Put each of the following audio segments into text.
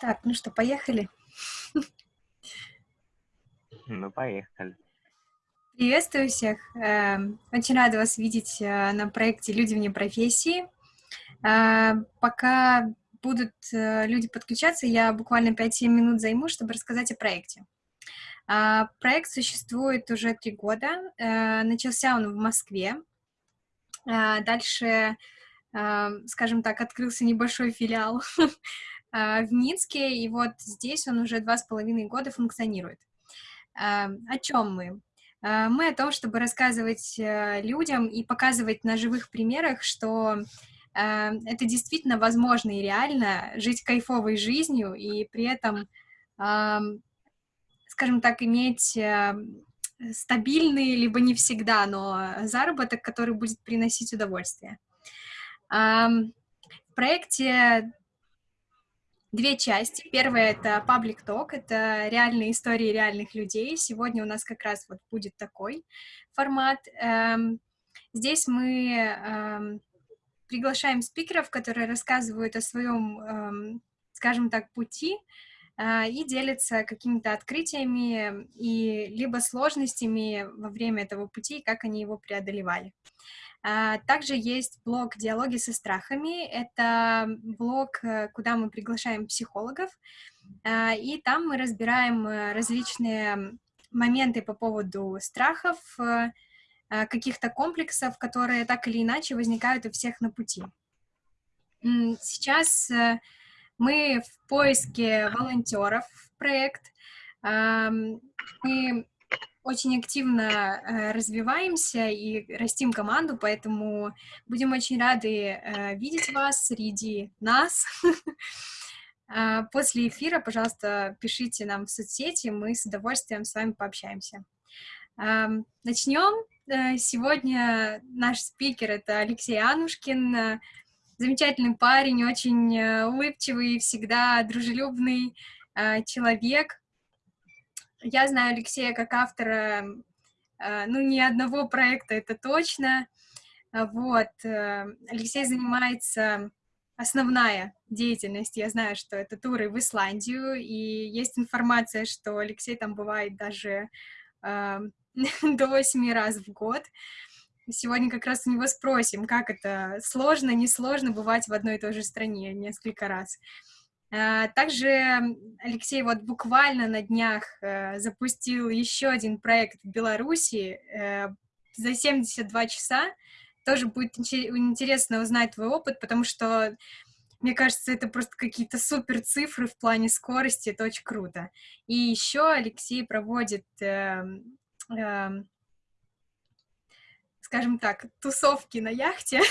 Так, ну что, поехали? Ну, поехали. Приветствую всех. Эм, очень рада вас видеть э, на проекте «Люди вне профессии». Э, пока будут э, люди подключаться, я буквально 5-7 минут займу, чтобы рассказать о проекте. Проект существует уже три года. Начался он в Москве. Дальше, скажем так, открылся небольшой филиал в Минске, и вот здесь он уже два с половиной года функционирует. О чем мы? Мы о том, чтобы рассказывать э, людям и показывать на живых примерах, что это действительно возможно и реально жить кайфовой жизнью и при этом, скажем так, иметь э, стабильный, либо не всегда, но заработок, который будет приносить удовольствие. В проекте две части. Первая — это Public Talk, это реальные истории реальных людей. Сегодня у нас как раз вот будет такой формат. Эм, здесь мы эм, приглашаем спикеров, которые рассказывают о своем, эм, скажем так, пути э, и делятся какими-то открытиями и либо сложностями во время этого пути, как они его преодолевали. А, также есть блог «Диалоги со страхами». Это блог, э, куда мы приглашаем психологов, а, и там мы разбираем э, различные моменты по поводу страхов, э, а, каких-то комплексов, которые так или иначе возникают у всех на пути. Сейчас мы в поиске волонтеров в проект. Мы очень активно э, развиваемся и растим команду, поэтому будем очень рады э, видеть вас среди нас. Э, после эфира, пожалуйста, пишите нам в соцсети, мы с удовольствием с вами пообщаемся. Начнем. Э, сегодня наш спикер — это Алексей Анушкин, замечательный парень, очень улыбчивый, всегда дружелюбный человек, я знаю Алексея как автора, э, ну, ни одного проекта, это точно. Вот. Э, Алексей занимается основная деятельность. Я знаю, что это туры в Исландию, и есть информация, что Алексей там бывает даже э, до восьми раз в год. Сегодня как раз у него спросим, как это сложно, несложно бывать в одной и той же стране несколько раз. А, также Алексей вот буквально на днях э, запустил еще один проект в Беларуси э, за 72 часа. Тоже будет интересно узнать твой опыт, потому что, мне кажется, это просто какие-то супер цифры в плане скорости, это очень круто. И еще Алексей проводит, э, э, скажем так, тусовки на яхте.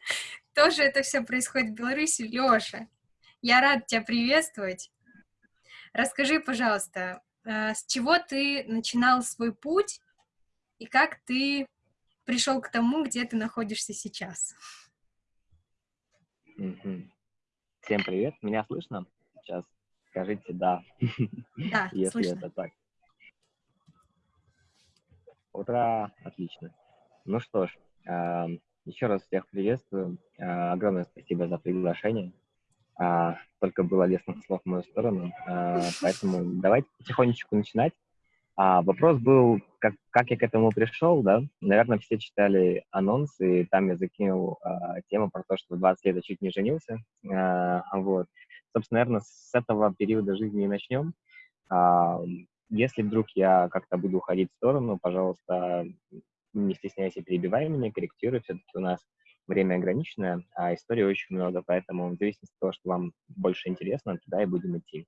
Тоже это все происходит в Беларуси. Леша, я рад тебя приветствовать. Расскажи, пожалуйста, э, с чего ты начинал свой путь и как ты пришел к тому, где ты находишься сейчас? Всем привет, меня слышно? Сейчас скажите «да», да если слышно. это так. Ура, отлично. Ну что ж, эм, еще раз всех приветствую. Э, огромное спасибо за приглашение а, только было лестных слов в мою сторону. А, поэтому давайте потихонечку начинать. А, вопрос был, как, как я к этому пришел, да? Наверное, все читали анонс, и там я закинул а, тему про то, что в 20 лет я чуть не женился. А, вот. Собственно, наверное, с этого периода жизни и начнем. А, если вдруг я как-то буду уходить в сторону, пожалуйста, не стесняйся, перебивай меня, корректируй. Все-таки у нас время ограниченное, а истории очень много, поэтому в зависимости от того, что вам больше интересно, туда и будем идти.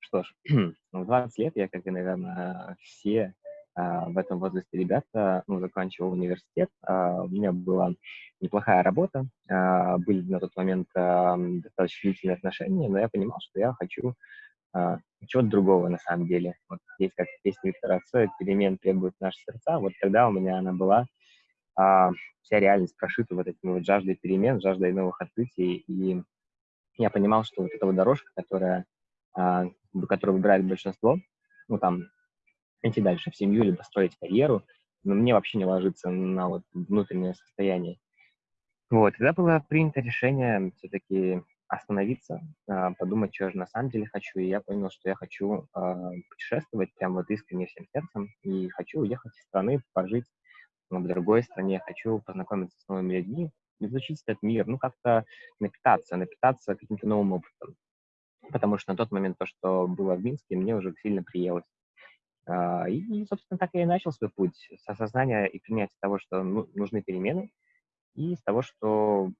Что ж, в 20 лет я, как и, наверное, все а, в этом возрасте ребята, ну, заканчивал университет, а, у меня была неплохая работа, а, были на тот момент достаточно длительные отношения, но я понимал, что я хочу чего-то другого на самом деле. Вот здесь, как песня Виктора Цоя, перемен требует наши сердца, вот тогда у меня она была, а, вся реальность прошита вот этим вот жаждой перемен, жаждой новых открытий, и я понимал, что вот эта вот дорожка, которая, а, которую выбирает большинство, ну, там, идти дальше в семью, либо строить карьеру, но мне вообще не ложится на вот внутреннее состояние. Вот, тогда было принято решение все-таки остановиться, а, подумать, что же на самом деле хочу, и я понял, что я хочу а, путешествовать прям вот искренне всем сердцем, и хочу уехать из страны, пожить в другой стране, хочу познакомиться с новыми людьми, изучить этот мир, ну, как-то напитаться, напитаться каким-то новым опытом. Потому что на тот момент то, что было в Минске, мне уже сильно приелось. А, и, собственно, так я и начал свой путь с осознания и принятия того, что ну, нужны перемены, и с того, что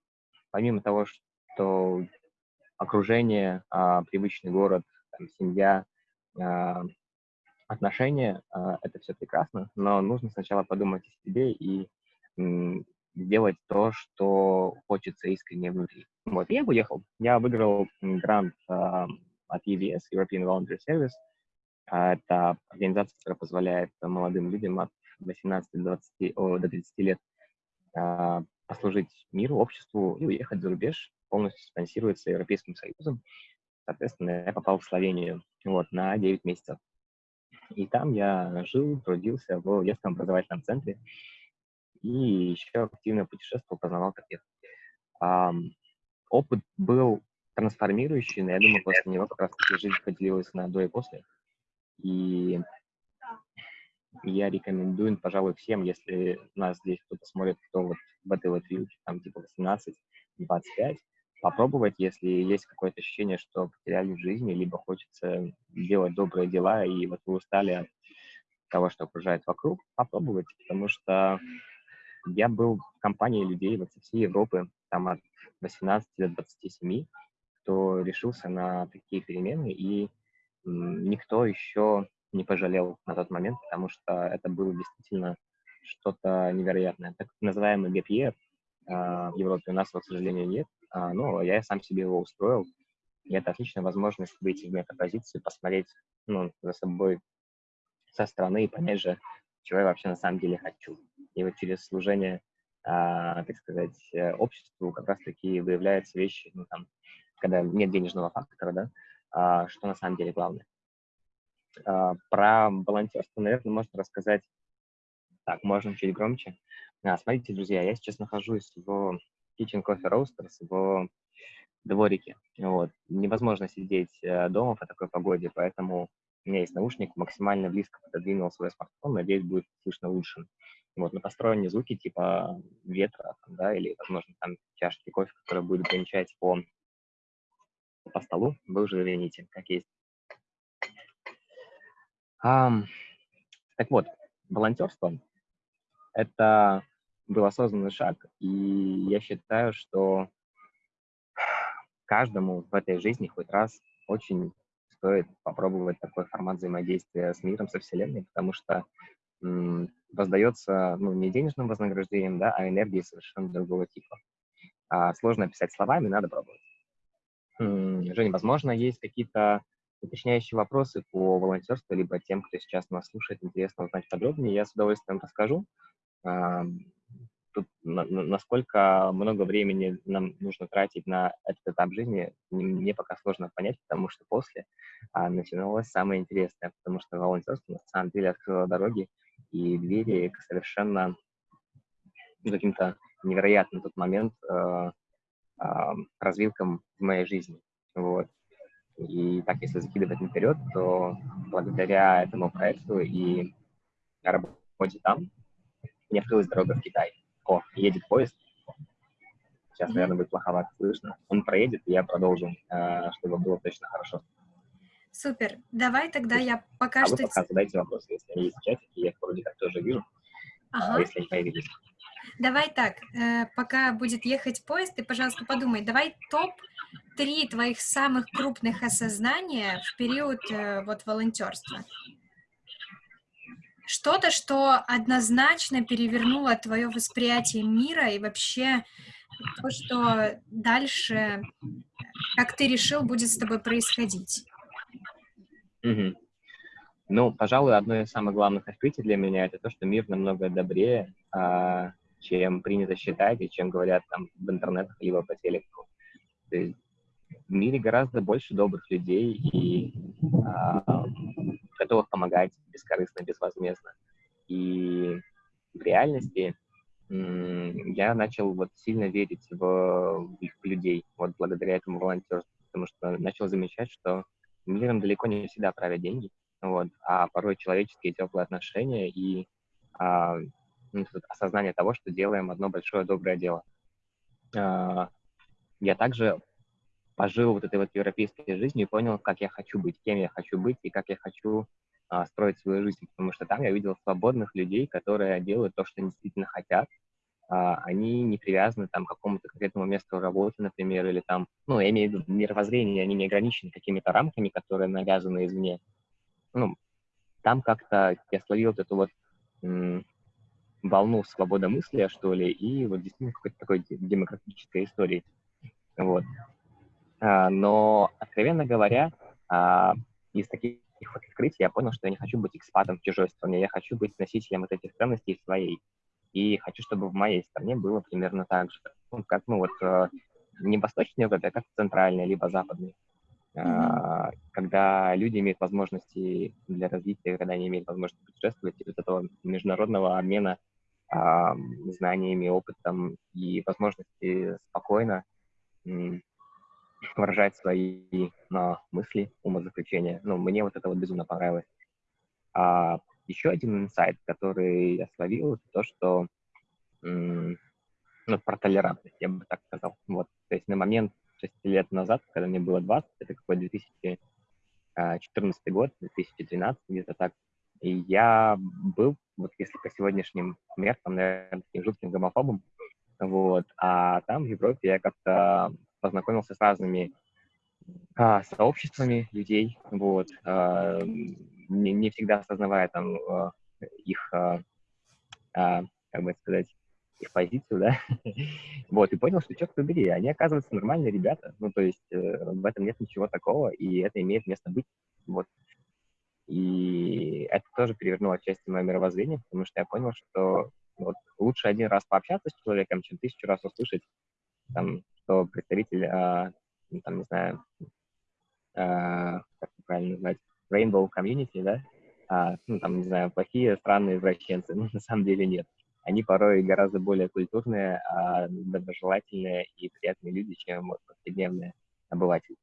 помимо того, что окружение, а, привычный город, семья, а, отношения, а, это все прекрасно, но нужно сначала подумать о себе и делать то, что хочется искренне внутри. Вот, я уехал. Я выиграл грант а, от EVS, European Volunteer Service. А, это организация, которая позволяет молодым людям от 18 до, 20, о, до 30 лет а, послужить миру, обществу и уехать за рубеж. Полностью спонсируется Европейским Союзом. Соответственно, я попал в Словению вот, на 9 месяцев. И там я жил, трудился в детском образовательном центре и еще активно путешествовал, познавал таких. Um, опыт был трансформирующий, но я думаю, после него как раз таки жизнь поделилась на до и после. И я рекомендую, пожалуй, всем, если нас здесь кто-то смотрит, кто вот в этой вот вилке, там типа 18-25, попробовать, если есть какое-то ощущение, что потеряли в жизни, либо хочется делать добрые дела, и вот вы устали от того, что окружает вокруг, попробовать, потому что я был в компании людей вот со всей Европы, там от 18 до 27, кто решился на такие перемены, и никто еще не пожалел на тот момент, потому что это было действительно что-то невероятное. Так называемый year а, в Европе у нас к сожалению, нет, а, но я сам себе его устроил, и это отличная возможность выйти в метапозицию, посмотреть ну, за собой со стороны и понять же, чего я вообще на самом деле хочу. И вот через служение, а, так сказать, э, обществу как раз-таки выявляются вещи, ну, там, когда нет денежного фактора, да, а, что на самом деле главное. Про волонтерство, наверное, можно рассказать так, можно чуть громче. А, смотрите, друзья, я сейчас нахожусь в Kitchen Coffee Roasters в дворике. Вот. Невозможно сидеть э, дома по такой погоде, поэтому у меня есть наушник, максимально близко пододвинул свой смартфон, надеюсь, будет слышно лучше. Вот, на посторонние звуки типа ветра, да, или, возможно, там чашки кофе, которые будет гончать по, по столу, вы уже извините, как есть. Um, так вот, волонтерство – это был осознанный шаг, и я считаю, что каждому в этой жизни хоть раз очень стоит попробовать такой формат взаимодействия с миром, со Вселенной, потому что воздается ну, не денежным вознаграждением, да, а энергией совершенно другого типа. А сложно описать словами, надо пробовать. М, Женя, возможно, есть какие-то уточняющие вопросы по волонтерству, либо тем, кто сейчас нас слушает, интересно узнать подробнее, я с удовольствием расскажу. Тут на, на, насколько много времени нам нужно тратить на этот этап жизни, мне пока сложно понять, потому что после а, начиналось самое интересное, потому что волонтерство на самом деле открыло дороги и двери к совершенно каким-то невероятным тот момент э, э, развилкам в моей жизни. Вот. И так, если закидывать наперед, то благодаря этому проекту и работе там, мне открылась дорога в Китай. О, едет поезд. Сейчас, наверное, будет плоховато слышно. Он проедет, и я продолжу, э, чтобы было точно хорошо. Супер. Давай тогда я пока а что... вы пока задайте вопросы, если они есть в чате, я их вроде как тоже вижу. Ага. А если они появились. Давай так, э, пока будет ехать поезд, ты, пожалуйста, подумай, давай топ-3 твоих самых крупных осознания в период э, вот волонтерства. Что-то, что однозначно перевернуло твое восприятие мира и вообще то, что дальше, как ты решил, будет с тобой происходить. Угу. Ну, пожалуй, одно из самых главных открытий для меня это то, что мир намного добрее, а, чем принято считать и чем говорят там в интернетах либо по телеку. То есть в мире гораздо больше добрых людей и а, готовых помогать бескорыстно, безвозмездно. И в реальности я начал вот сильно верить в, в людей, вот благодаря этому волонтерству, потому что начал замечать, что миром далеко не всегда правят деньги, вот, а порой человеческие теплые отношения и а, ну, осознание того, что делаем одно большое доброе дело. А, я также пожил вот этой вот европейской жизнью и понял, как я хочу быть, кем я хочу быть и как я хочу а, строить свою жизнь, потому что там я видел свободных людей, которые делают то, что они действительно хотят, а, они не привязаны там, к какому-то конкретному месту работы, например, или там, ну, я имею в виду мировоззрение, они не ограничены какими-то рамками, которые навязаны извне. Ну, там как-то я словил вот эту вот волну свободомыслия, что ли, и вот действительно какой-то такой демократической истории. Вот. А, но, откровенно говоря, а, из таких вот открытий я понял, что я не хочу быть экспатом в чужой стране, я хочу быть носителем вот этих ценностей своей и хочу, чтобы в моей стране было примерно так же. Ну, как, ну, вот, э, не восточной Европе, а как в центральной, либо западной. Mm-hmm. Когда люди имеют возможности для развития, когда они имеют возможность путешествовать, и вот этого международного обмена а, знаниями, опытом и возможности спокойно выражать свои но, мысли, умозаключения. Ну, мне вот это вот безумно понравилось. А еще один инсайт, который я словил, то, что ну, про толерантность, я бы так сказал. Вот, то есть на момент 6 лет назад, когда мне было 20, это какой 2014 а, год, 2012, где-то так, и я был, вот если по сегодняшним меркам, наверное, таким жутким гомофобом, вот, а там в Европе я как-то познакомился с разными а, сообществами людей, вот, а, не, не всегда осознавая там а, их, а, а, как бы сказать, их позицию, да, вот, и понял, что, черт побери, они, оказываются, нормальные ребята, ну, то есть э, в этом нет ничего такого, и это имеет место быть, вот, и это тоже перевернуло часть моего мировоззрения, потому что я понял, что вот лучше один раз пообщаться с человеком, чем тысячу раз услышать, там, что представитель, а, ну, там, не знаю, а, как правильно назвать, rainbow community, да, а, ну, там, не знаю, плохие, странные извращенцы. Ну, на самом деле нет. Они порой гораздо более культурные, а, доброжелательные и приятные люди, чем вот, повседневные обыватели.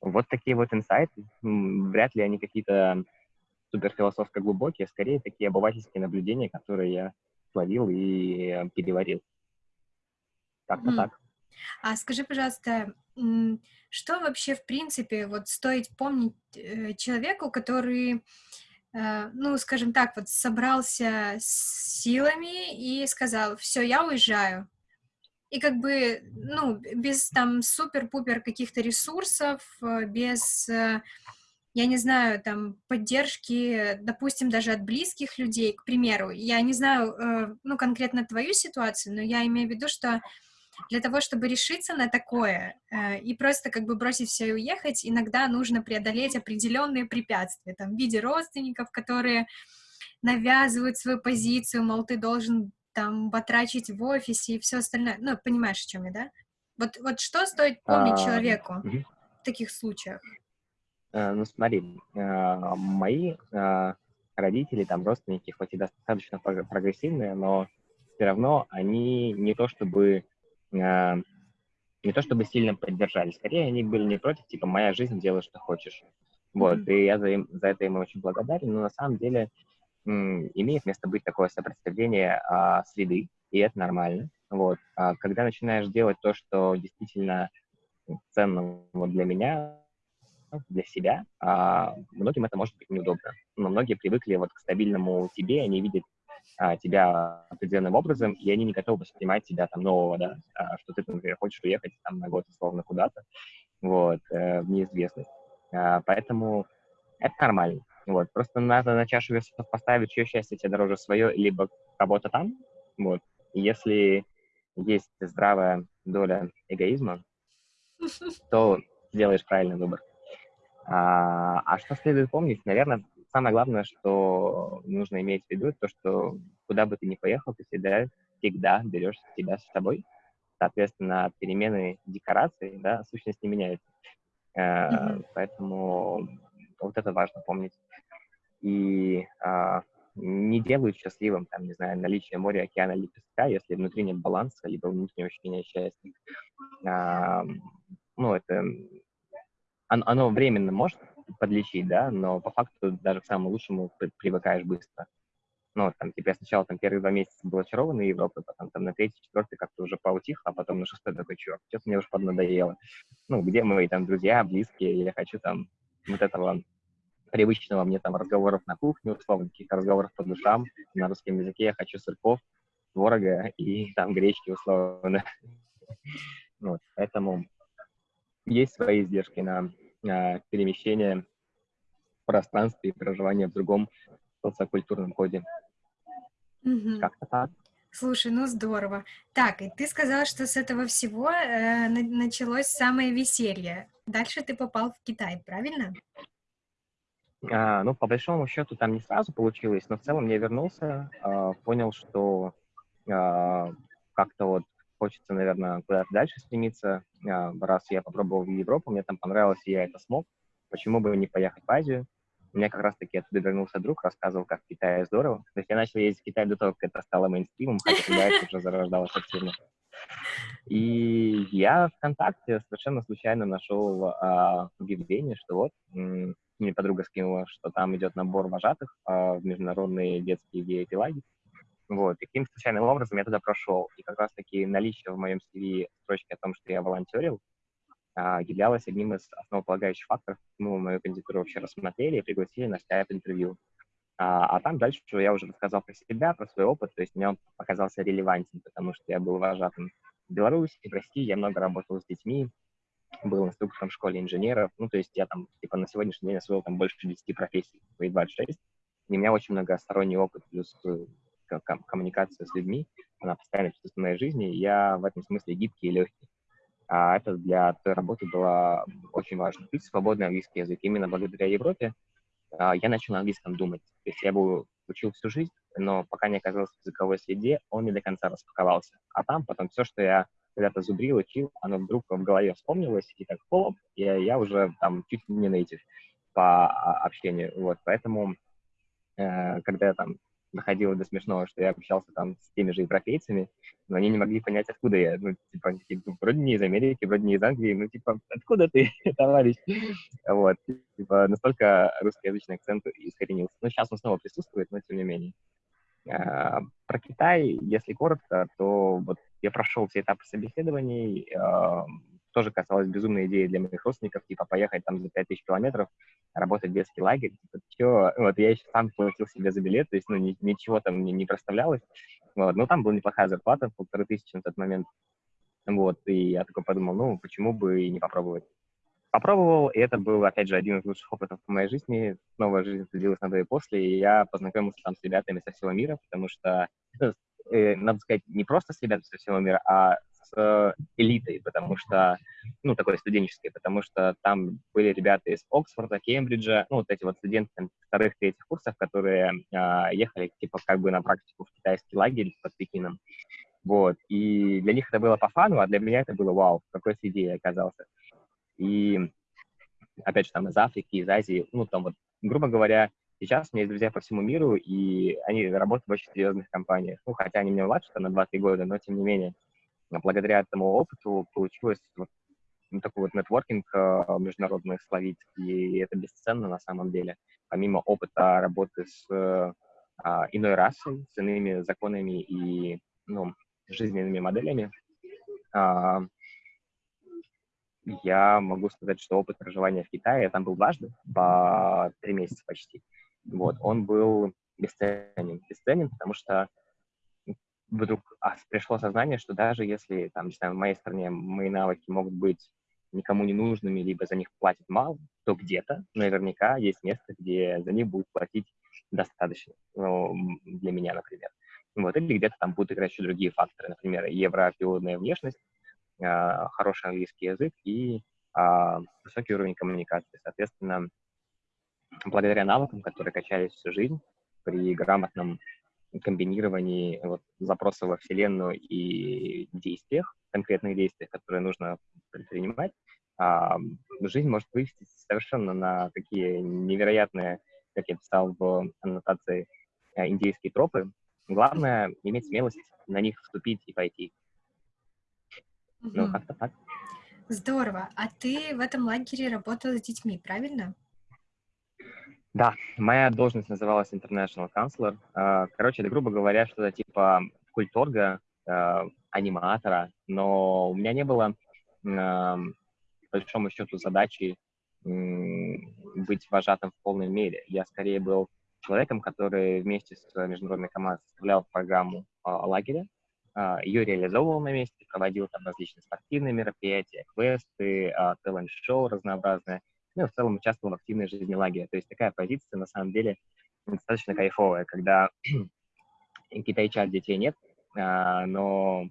Вот такие вот инсайты. Вряд ли они какие-то суперфилософско глубокие, скорее такие обывательские наблюдения, которые я словил и переварил. Как-то mm. так. А скажи, пожалуйста, что вообще, в принципе, вот стоит помнить э, человеку, который, э, ну, скажем так, вот собрался с силами и сказал, все, я уезжаю. И как бы, ну, без там супер-пупер каких-то ресурсов, э, без, я не знаю, там, поддержки, допустим, даже от близких людей, к примеру. Я не знаю, ну, конкретно твою ситуацию, но я имею в виду, что для того, чтобы решиться на такое э, и просто как бы бросить все и уехать, иногда нужно преодолеть определенные препятствия, там, в виде родственников, которые навязывают свою позицию, мол, ты должен там батрачить в офисе и все остальное. Ну, понимаешь, о чем я, да? Вот, вот что стоит помнить а, человеку угу. в таких случаях? А, ну, смотри, а, мои а, родители, там, родственники, хоть и достаточно прогрессивные, но все равно они не то чтобы не то чтобы сильно поддержали, скорее они были не против, типа, моя жизнь, делай, что хочешь. Вот, mm-hmm. и я за, им, за это им очень благодарен, но на самом деле имеет место быть такое сопротивление а, среды, и это нормально. Вот, а когда начинаешь делать то, что действительно ценно вот для меня, для себя, а, многим это может быть неудобно. Но многие привыкли вот к стабильному тебе, они видят а, тебя определенным образом, и они не готовы воспринимать тебя там нового, да, а, что ты, например, хочешь уехать там на год условно куда-то, вот, э, в неизвестность. А, поэтому это нормально. Вот, просто надо на чашу весов поставить, чье счастье тебе дороже свое, либо работа там, вот. И если есть здравая доля эгоизма, то сделаешь правильный выбор. А, а что следует помнить? Наверное, самое главное, что нужно иметь в виду, то, что куда бы ты ни поехал, ты всегда, всегда берешь себя с собой. Соответственно, перемены декораций, да, сущность не меняется. Mm-hmm. Поэтому вот это важно помнить. И а, не делают счастливым, там, не знаю, наличие моря, океана или песка, если внутри нет баланса, либо внутреннего ощущения счастья. А, ну, это... Оно, оно временно может подлечить, да, но по факту даже к самому лучшему привыкаешь быстро. Ну, там, типа, я сначала там первые два месяца был очарован Европой, потом там на третий, четвертый как-то уже поутих, а потом на шестой такой, черт, что-то мне уже поднадоело. Ну, где мои там друзья, близкие, я хочу там вот этого привычного мне там разговоров на кухне, условно, каких-то разговоров по душам. На русском языке я хочу сырков, творога и там гречки, условно. Вот, поэтому есть свои издержки на, на перемещение в пространстве и проживание в другом социокультурном коде. Угу. Как-то так. Слушай, ну здорово. Так, и ты сказал, что с этого всего э, началось самое веселье. Дальше ты попал в Китай, правильно? А, ну, по большому счету, там не сразу получилось, но в целом я вернулся, а, понял, что а, как-то вот хочется, наверное, куда-то дальше стремиться. А, раз я попробовал в Европу, мне там понравилось, и я это смог, почему бы не поехать в Азию? У меня как раз-таки оттуда вернулся друг, рассказывал, как в Китае здорово. То есть я начал ездить в Китай до того, как это стало мейнстримом, хотя тогда это уже зарождалось активно. И я ВКонтакте совершенно случайно нашел а, объявление, что вот мне подруга скинула, что там идет набор вожатых а, в международные детские VIP-лагерь. Вот, и каким случайным образом я туда прошел. И как раз-таки наличие в моем CV строчки о том, что я волонтерил, а, являлось одним из основополагающих факторов, мы мою кандидатуру вообще рассмотрели и пригласили на скайп-интервью. А, а там дальше я уже рассказал про себя, про свой опыт, то есть мне он показался релевантен, потому что я был вожатым в Беларуси, в России, я много работал с детьми, был инструктором в школе инженеров, ну, то есть я там, типа, на сегодняшний день освоил там больше 10 профессий, свои 26, и у меня очень многосторонний опыт, плюс э, коммуникация с людьми, она присутствует в моей жизни, я в этом смысле гибкий и легкий. А это для той работы было очень важно. И свободный английский язык. Именно благодаря Европе а, я начал на английском думать. То есть я был, учил всю жизнь, но пока не оказался в языковой среде, он не до конца распаковался. А там потом все, что я когда-то зубрил, учил, оно вдруг в голове вспомнилось, и так хлоп, и я уже там чуть не нейтив по а, общению. Вот, поэтому, э, когда я там доходило до смешного, что я общался там с теми же европейцами, но они не могли понять, откуда я. Ну, типа, такие, ну, вроде не из Америки, вроде не из Англии, ну, типа, откуда ты, товарищ? Вот, типа, настолько русскоязычный акцент искоренился. Ну, сейчас он снова присутствует, но тем не менее. А, про Китай, если коротко, то вот я прошел все этапы собеседований, а, тоже касалось безумной идеи для моих родственников, типа поехать там за 5000 километров, работать в детский лагерь, типа, чё? вот я еще сам платил себе за билет, то есть, ну, ни, ничего там мне не проставлялось, вот, но там была неплохая зарплата, полторы тысячи на тот момент, вот, и я такой подумал, ну, почему бы и не попробовать. Попробовал, и это был, опять же, один из лучших опытов в моей жизни. Новая жизнь длилась на и после, и я познакомился там с ребятами со всего мира, потому что, э, надо сказать, не просто с ребятами со всего мира, а с э, элитой, потому что, ну, такой студенческой, потому что там были ребята из Оксфорда, Кембриджа, ну, вот эти вот студенты вторых, третьих курсов, которые э, ехали, типа, как бы на практику в китайский лагерь под Пекином. Вот, и для них это было по фану, а для меня это было вау, какой среде я оказался. И, опять же, там из Африки, из Азии, ну, там вот, грубо говоря, сейчас у меня есть друзья по всему миру, и они работают в очень серьезных компаниях. Ну, хотя они меня младше, на 2-3 года, но тем не менее. Благодаря этому опыту получилось вот ну, такой вот нетворкинг э, международный словить, и это бесценно на самом деле. Помимо опыта работы с э, иной расой, с иными законами и ну, жизненными моделями, э, я могу сказать, что опыт проживания в Китае, я там был дважды, по три месяца почти, вот, он был бесценен. Бесценен, потому что вдруг пришло сознание, что даже если, там, не знаю, в моей стране мои навыки могут быть никому не нужными, либо за них платят мало, то где-то наверняка есть место, где за них будут платить достаточно, ну, для меня, например. Вот, или где-то там будут играть еще другие факторы, например, европеоидная внешность, а, хороший английский язык и а, высокий уровень коммуникации. Соответственно, благодаря навыкам, которые качались всю жизнь, при грамотном комбинировании вот, запроса во Вселенную и действиях, конкретных действиях, которые нужно предпринимать, а, жизнь может вывести совершенно на такие невероятные, как я писал в аннотации, э, индейские тропы. Главное — иметь смелость на них вступить и пойти. Мгм. Ну, как-то так. Здорово. А ты в этом лагере работала с детьми, правильно? Да, моя должность называлась International Counselor. А, Короче, это, грубо говоря, что-то типа культорга, а, аниматора, но у меня не было, ам, по большому счету, задачи быть вожатым в полной мере. Я скорее был человеком, который вместе с международной командой составлял программу а, лагеря, а, ее реализовывал на месте, проводил там различные спортивные мероприятия, квесты, а, талант-шоу разнообразные, ну, и в целом участвовал в активной жизни лагеря. То есть такая позиция, на самом деле, достаточно кайфовая, когда китайчат детей нет, а, но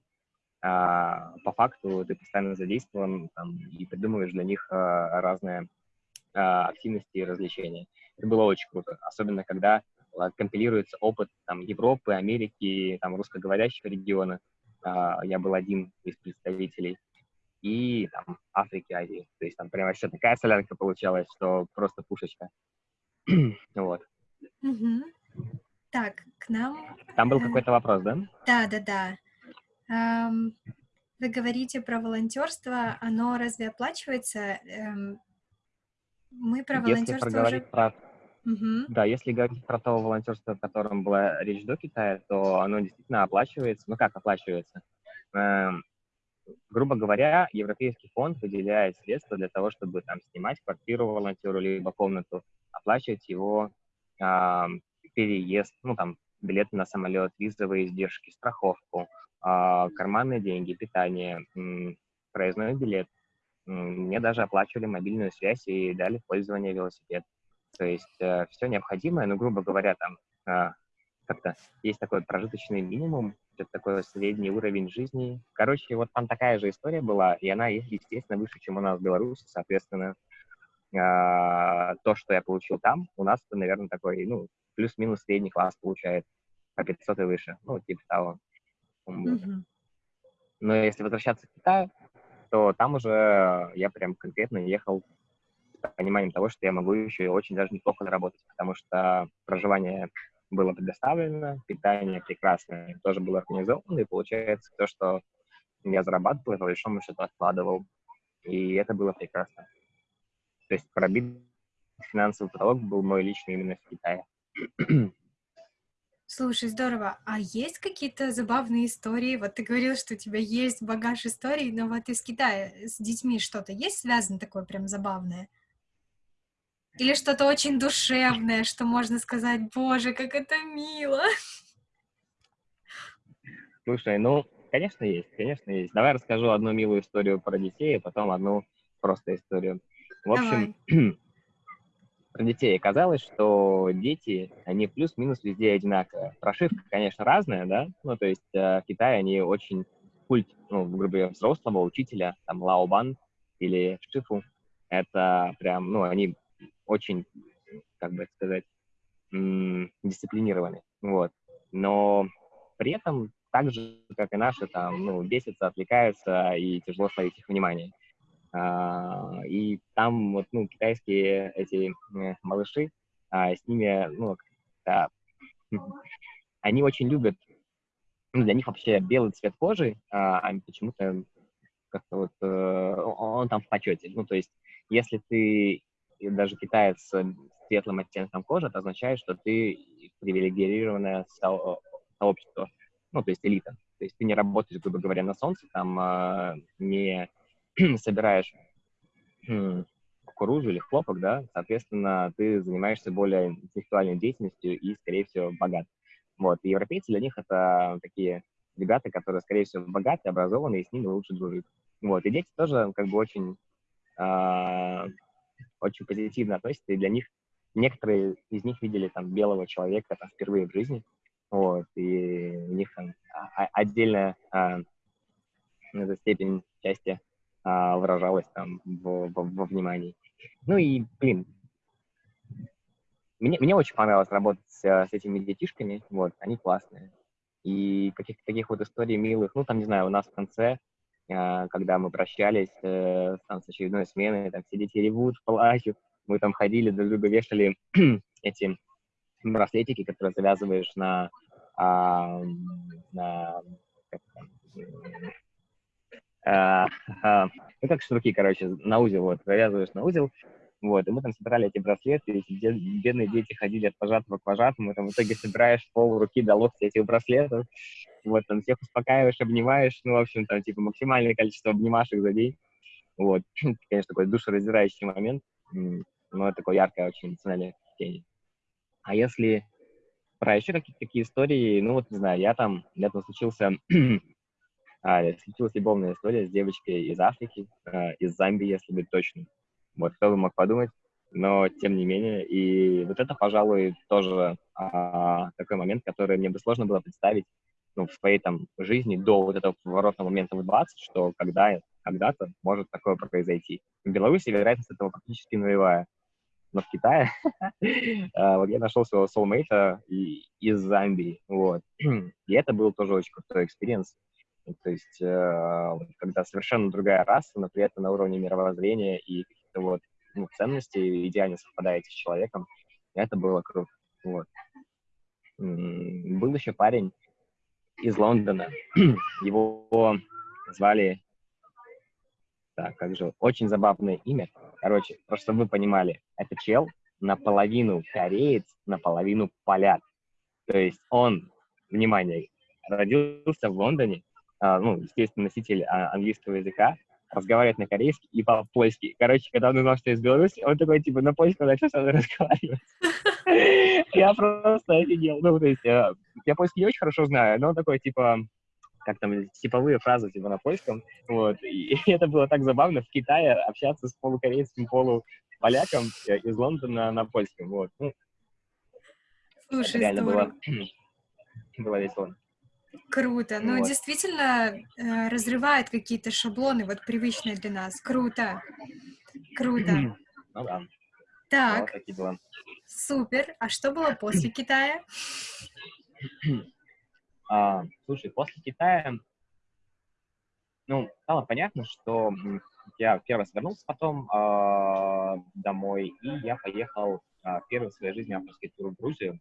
а, по факту ты постоянно задействован там, и придумываешь для них а, разные а, активности и развлечения. Это было очень круто, особенно когда а, компилируется опыт там, Европы, Америки, там, русскоговорящего региона. А, я был один из представителей и там Африки, Азии. То есть там прям вообще такая солянка получалась, что просто пушечка. вот. Мгм. Так, к нам... Там был э, какой-то вопрос, да? Да, да, да. Ам, Вы говорите про волонтерство, оно разве оплачивается? Эм, Мы про Если волонтерство уже... про Мгм. Да, если говорить про то волонтерство, о котором была речь до Китая, то оно действительно оплачивается. Ну как оплачивается? Эм, грубо говоря, Европейский фонд выделяет средства для того, чтобы там снимать квартиру волонтеру либо комнату, оплачивать его ам, переезд, ну там билеты на самолет, визовые издержки, страховку, а, карманные деньги, питание, м, проездной билет. Мне даже оплачивали мобильную связь и дали пользование велосипед. То есть все необходимое, ну, грубо говоря, там а, как-то есть такой прожиточный минимум, это такой средний уровень жизни. Короче, вот там такая же история была, и она, естественно, выше, чем у нас в Беларуси, соответственно, а, то, что я получил там, у нас, наверное, такой, ну, плюс-минус средний класс получает по 500 и выше, ну, типа того. Мгм. Но если возвращаться к Китаю, то там уже я прям конкретно ехал с пониманием того, что я могу еще и очень даже неплохо заработать, потому что проживание было предоставлено, питание прекрасное тоже было организовано, и получается то, что я зарабатывал, я по большому счету откладывал, и это было прекрасно. То есть пробит финансовый потолок был мой личный именно в Китае. Слушай, здорово. А есть какие-то забавные истории? Вот ты говорил, что у тебя есть багаж историй, но вот из Китая с детьми что-то есть связано такое прям забавное? Или что-то очень душевное, что можно сказать, боже, как это мило. Слушай, ну, конечно, есть, конечно, есть. Давай расскажу одну милую историю про детей, а потом одну просто историю. В общем, про детей оказалось, что дети, они плюс-минус везде одинаковые. Прошивка, конечно, разная, да, ну, то есть э, в Китае они очень культ, ну, грубо говоря, взрослого учителя, там, Лаобан или Шифу, это прям, ну, они очень, как бы сказать, м- дисциплинированы, вот. Но при этом так же, как и наши, там, ну, бесятся, отвлекаются, и тяжело словить их внимание. А, и там вот, ну, китайские эти э, малыши, а, с ними, ну, да, они очень любят, ну, для них вообще белый цвет кожи, а почему-то как-то вот э, он там в почете. Ну, то есть, если ты даже китаец с светлым оттенком кожи, это означает, что ты привилегированное со- сообщество, ну, то есть элита. То есть ты не работаешь, грубо говоря, на солнце, там э, не собираешь м, кукурузу или хлопок, да, соответственно, ты занимаешься более интеллектуальной деятельностью и, скорее всего, богат. Вот, и европейцы для них это такие ребята, которые, скорее всего, богаты, образованные, и с ними лучше дружить. Вот, и дети тоже как бы очень, а, очень позитивно относятся, и для них некоторые из них видели там белого человека там, впервые в жизни, вот, и у них там а, а- отдельная а, степень счастья а, выражалась там во, во- во внимании. Ну и, блин, мне, мне очень понравилось работать с, э, с этими детишками, вот, они классные. И каких-то таких вот историй милых, ну, там, не знаю, у нас в конце, когда мы прощались э, там, с очередной сменой, там все дети ревут, плачут, мы там ходили, друг друга вешали эти браслетики, которые завязываешь на, а, на как, а, а, ну, как шнурки, короче, на узел, вот, завязываешь на узел, вот, и мы там собирали эти браслеты, эти бедные дети ходили от пожатого к пожатому, там в итоге собираешь пол руки до локтя этих браслетов, вот, там всех успокаиваешь, обнимаешь, ну, в общем, там, типа, максимальное количество обнимашек за день, вот, конечно, такой душераздирающий момент, но это такое яркое очень эмоциональное впечатление. А если про еще какие-то такие истории, ну, вот, не знаю, я там, меня там случился а, случилась любовная история с девочкой из Африки, а, из Замбии, если быть точным. Вот кто бы мог подумать, но тем не менее. И вот это, пожалуй, тоже а, такой момент, который мне бы сложно было представить ну, в своей там жизни до вот этого поворотного момента в 20, что когда, когда-то может такое произойти. В Беларуси вероятность этого практически нулевая. Но в Китае а, вот я нашел своего soulmate из Замбии, вот. И это был тоже очень крутой experience. То есть, э, когда совершенно другая раса, но при этом на уровне мировоззрения и вот ну, ценностей идеально совпадаете с человеком, это было круто. Вот. Был еще парень из Лондона. Его звали... Так, как же... Очень забавное имя. Короче, просто чтобы вы понимали, это чел наполовину кореец, наполовину поляк. То есть он, внимание, родился в Лондоне, а, ну, естественно, носитель а, английского языка, разговаривает на корейский и по-польски. Короче, когда он узнал, что я из Беларуси, он такой, типа, на польском начал со мной разговаривать. Я просто офигел. Ну, то есть, э, я польский не очень хорошо знаю, но он такой, типа, как там, типовые фразы, типа, на польском. Вот. И это было так забавно в Китае общаться с полукорейским полуполяком э, из Лондона на польском. Вот. Ну, Слушай, реально было, было весело. Круто. Ну, вот. действительно, э, разрывает какие-то шаблоны, вот привычные для нас. Круто. Круто. Ну да. Так. Вот Супер. А что было после Китая? А, слушай, после Китая, ну, стало понятно, что я первый раз вернулся потом э, домой, и я поехал э, первый в своей жизни авторский тур в Грузию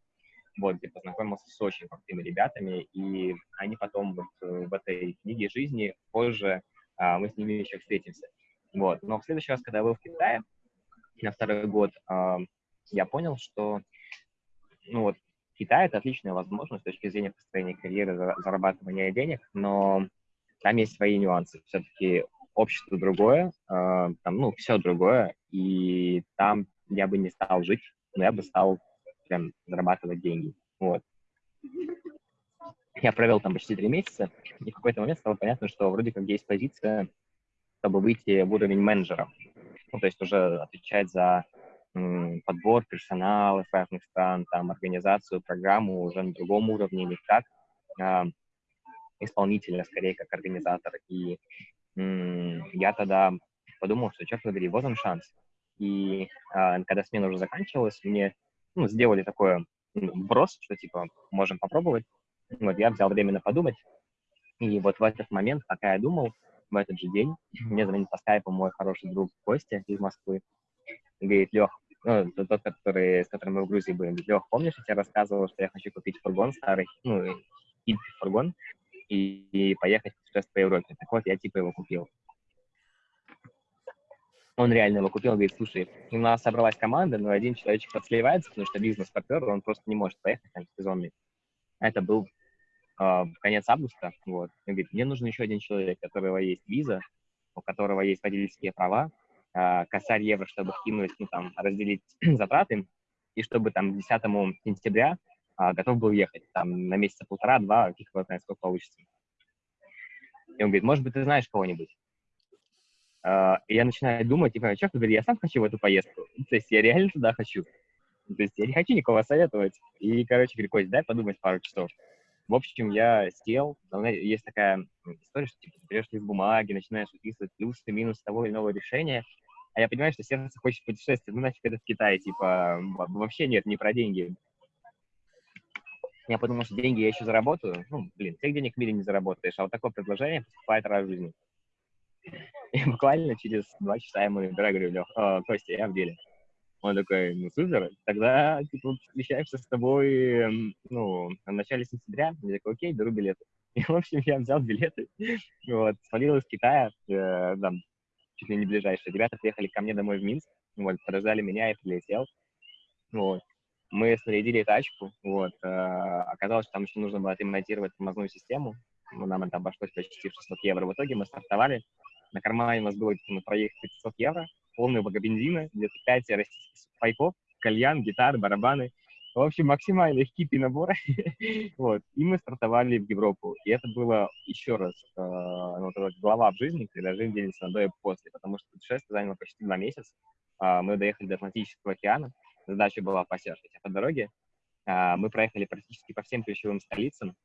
вот, где познакомился с очень крутыми ребятами, и они потом вот э, в этой книге жизни позже а, мы с ними еще встретимся. Вот. Но в следующий раз, когда я был в Китае, на второй год, а, я понял, что ну вот, Китай — это отличная возможность с точки зрения построения карьеры, зарабатывания денег, но там есть свои нюансы. Все-таки общество другое, э, там, ну, все другое, и там я бы не стал жить, но я бы стал прям зарабатывать деньги. Вот. Я провел там почти три месяца, и в какой-то момент стало понятно, что вроде как есть позиция, чтобы выйти в уровень менеджера. Ну, то есть уже отвечать за м, подбор персонала с разных стран, там, организацию, программу уже на другом уровне, не как а, исполнителя, скорее, как организатор. И м, я тогда подумал, что, черт побери, вот он шанс. И а, когда смена уже заканчивалась, мне ну, сделали такое брос, что типа можем попробовать. Вот я взял время подумать, и вот в этот момент, пока я думал, в этот же день мне звонит по скайпу мой хороший друг Костя из Москвы. Говорит, Лех, ну, тот, который, с которым мы в Грузии были, говорит, Лех, помнишь, я тебе рассказывал, что я хочу купить фургон старый, ну, и фургон, и, и поехать путешествовать по Европе. Так вот, я типа его купил он реально его купил, говорит, слушай, у нас собралась команда, но один человечек подсливается, потому что бизнес-партнер, он просто не может поехать там сезонный. Это был э, конец августа, вот. Он говорит, мне нужен еще один человек, у которого есть виза, у которого есть водительские права, э, косарь евро, чтобы кинуть, ну, там, разделить затраты, и чтобы там 10 сентября э, готов был ехать, там, на месяца полтора-два, фиг его знает, сколько получится. И он говорит, может быть, ты знаешь кого-нибудь? Uh, и я начинаю думать, типа, черт побери, я сам хочу в эту поездку. То есть я реально туда хочу. То есть я не хочу никого советовать. И, короче, говорю, Кость, дай подумать пару часов. В общем, я сел, есть такая история, что типа, берешь лист бумаги, начинаешь выписывать плюсы, минусы того или иного решения, а я понимаю, что сердце хочет путешествовать, ну нафиг это в Китае, типа, вообще нет, не про деньги. Я подумал, что деньги я еще заработаю. Ну, блин, всех денег в мире не заработаешь, а вот такое предложение поступает раз в жизни. И буквально через два часа я ему говорю, говорю, Лех, э, Костя, я в деле. Он такой, ну, супер, тогда, типа, встречаемся с тобой, ну, в начале сентября. Я такой, окей, беру билеты. И, в общем, я взял билеты, вот, свалил из Китая, э, там, чуть ли не ближайшие. Ребята приехали ко мне домой в Минск, вот, подождали меня, я прилетел, вот. Мы снарядили тачку, вот, э, оказалось, что там еще нужно было отремонтировать тормозную систему, ну, нам это обошлось почти в 600 евро. В итоге мы стартовали, на кармане у нас было на проект 500 евро, полный бага бензина, где-то 5 российских пайков, кальян, гитары, барабаны. В общем, максимально хиппи набор. вот. И мы стартовали в Европу. И это было еще раз э, ну, вот глава в жизни, когда жизнь делится на до и после, потому что путешествие заняло почти два месяца. Э, мы доехали до Атлантического океана. Задача была посерфить. А по дороге э, мы проехали практически по всем ключевым столицам.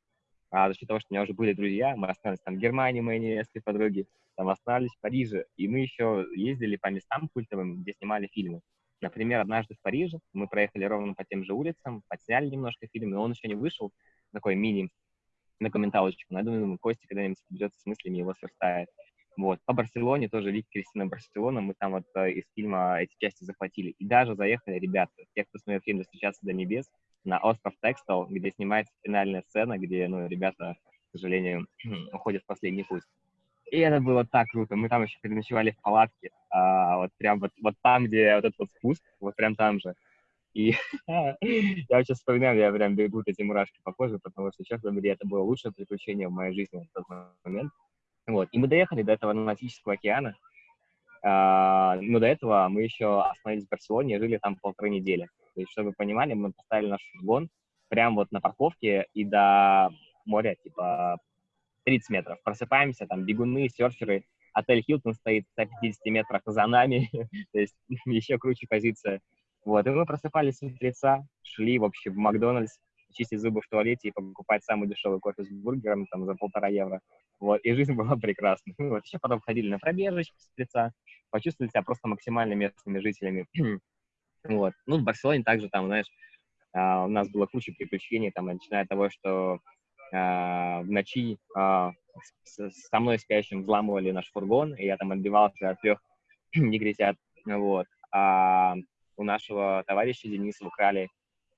А за счет того, что у меня уже были друзья, мы остались там в Германии, мои невестки, подруги, там остались в Париже. И мы еще ездили по местам культовым, где снимали фильмы. Например, однажды в Париже мы проехали ровно по тем же улицам, подсняли немножко фильм, но он еще не вышел, такой мини, на комменталочку. Но я думаю, Костя когда-нибудь придется с мыслями его сверстает. Вот. По Барселоне тоже Лик Кристина Барселона, мы там вот э, из фильма эти части захватили. И даже заехали ребята, те, кто смотрел фильм «Достучаться до небес», на остров Текстал, где снимается финальная сцена, где, ну, ребята, к сожалению, уходят в последний путь. И это было так круто. Мы там еще переночевали в палатке, а, вот прям вот, вот там, где вот этот вот спуск, вот прям там же. И я сейчас вспоминаю, я прям бегут эти мурашки по коже, потому что, честно говоря, это было лучшее приключение в моей жизни в тот момент. Вот. И мы доехали до этого Атлантического океана, а, но до этого мы еще остановились в Барселоне и жили там полторы недели. То есть, чтобы вы понимали, мы поставили наш фургон прямо вот на парковке и до моря, типа, 30 метров. Просыпаемся, там бегуны, серферы, отель Хилтон стоит в 150 метрах за нами, то есть еще круче позиция. Вот, и мы просыпались с утреца, шли, в общем, в Макдональдс, чистить зубы в туалете и покупать самый дешевый кофе с бургером там за полтора евро. Вот, и жизнь была прекрасна. Вот, еще потом ходили на пробежечку с утреца, почувствовали себя просто максимально местными жителями. вот. Ну, в Барселоне также там, знаешь, Uh, у нас было куча приключений, там, начиная от того, что а, в ночи а, со мной спящим взламывали наш фургон, и я там отбивался от трех негритят, вот. А у нашего товарища Дениса украли,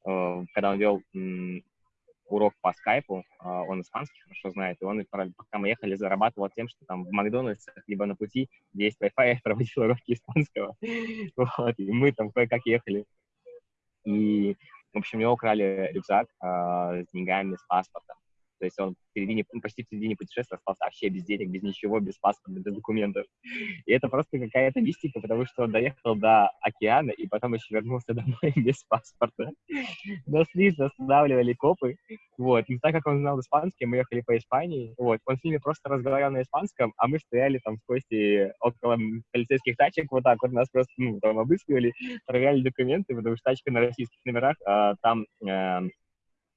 э, когда он вел урок по скайпу, он испанский хорошо знает, и он, пока мы ехали, зарабатывал тем, что там в Макдональдсе, либо на пути, где есть Wi-Fi, проводил уроки испанского. Вот, и мы там кое-как ехали. И, в общем, у него украли рюкзак с деньгами, с паспортом. То есть он в середине, ну, почти в середине путешествия остался вообще без денег, без ничего, без паспорта, без документов. И это просто какая-то мистика, потому что он доехал до океана и потом еще вернулся домой без паспорта. Нас лично останавливали копы. Вот. И так как он знал испанский, мы ехали по Испании. Вот. Он с ними просто разговаривал на испанском, а мы стояли там в кости около полицейских тачек, вот так вот нас просто, ну, там обыскивали, проверяли документы, потому что тачка на российских номерах, а, там э,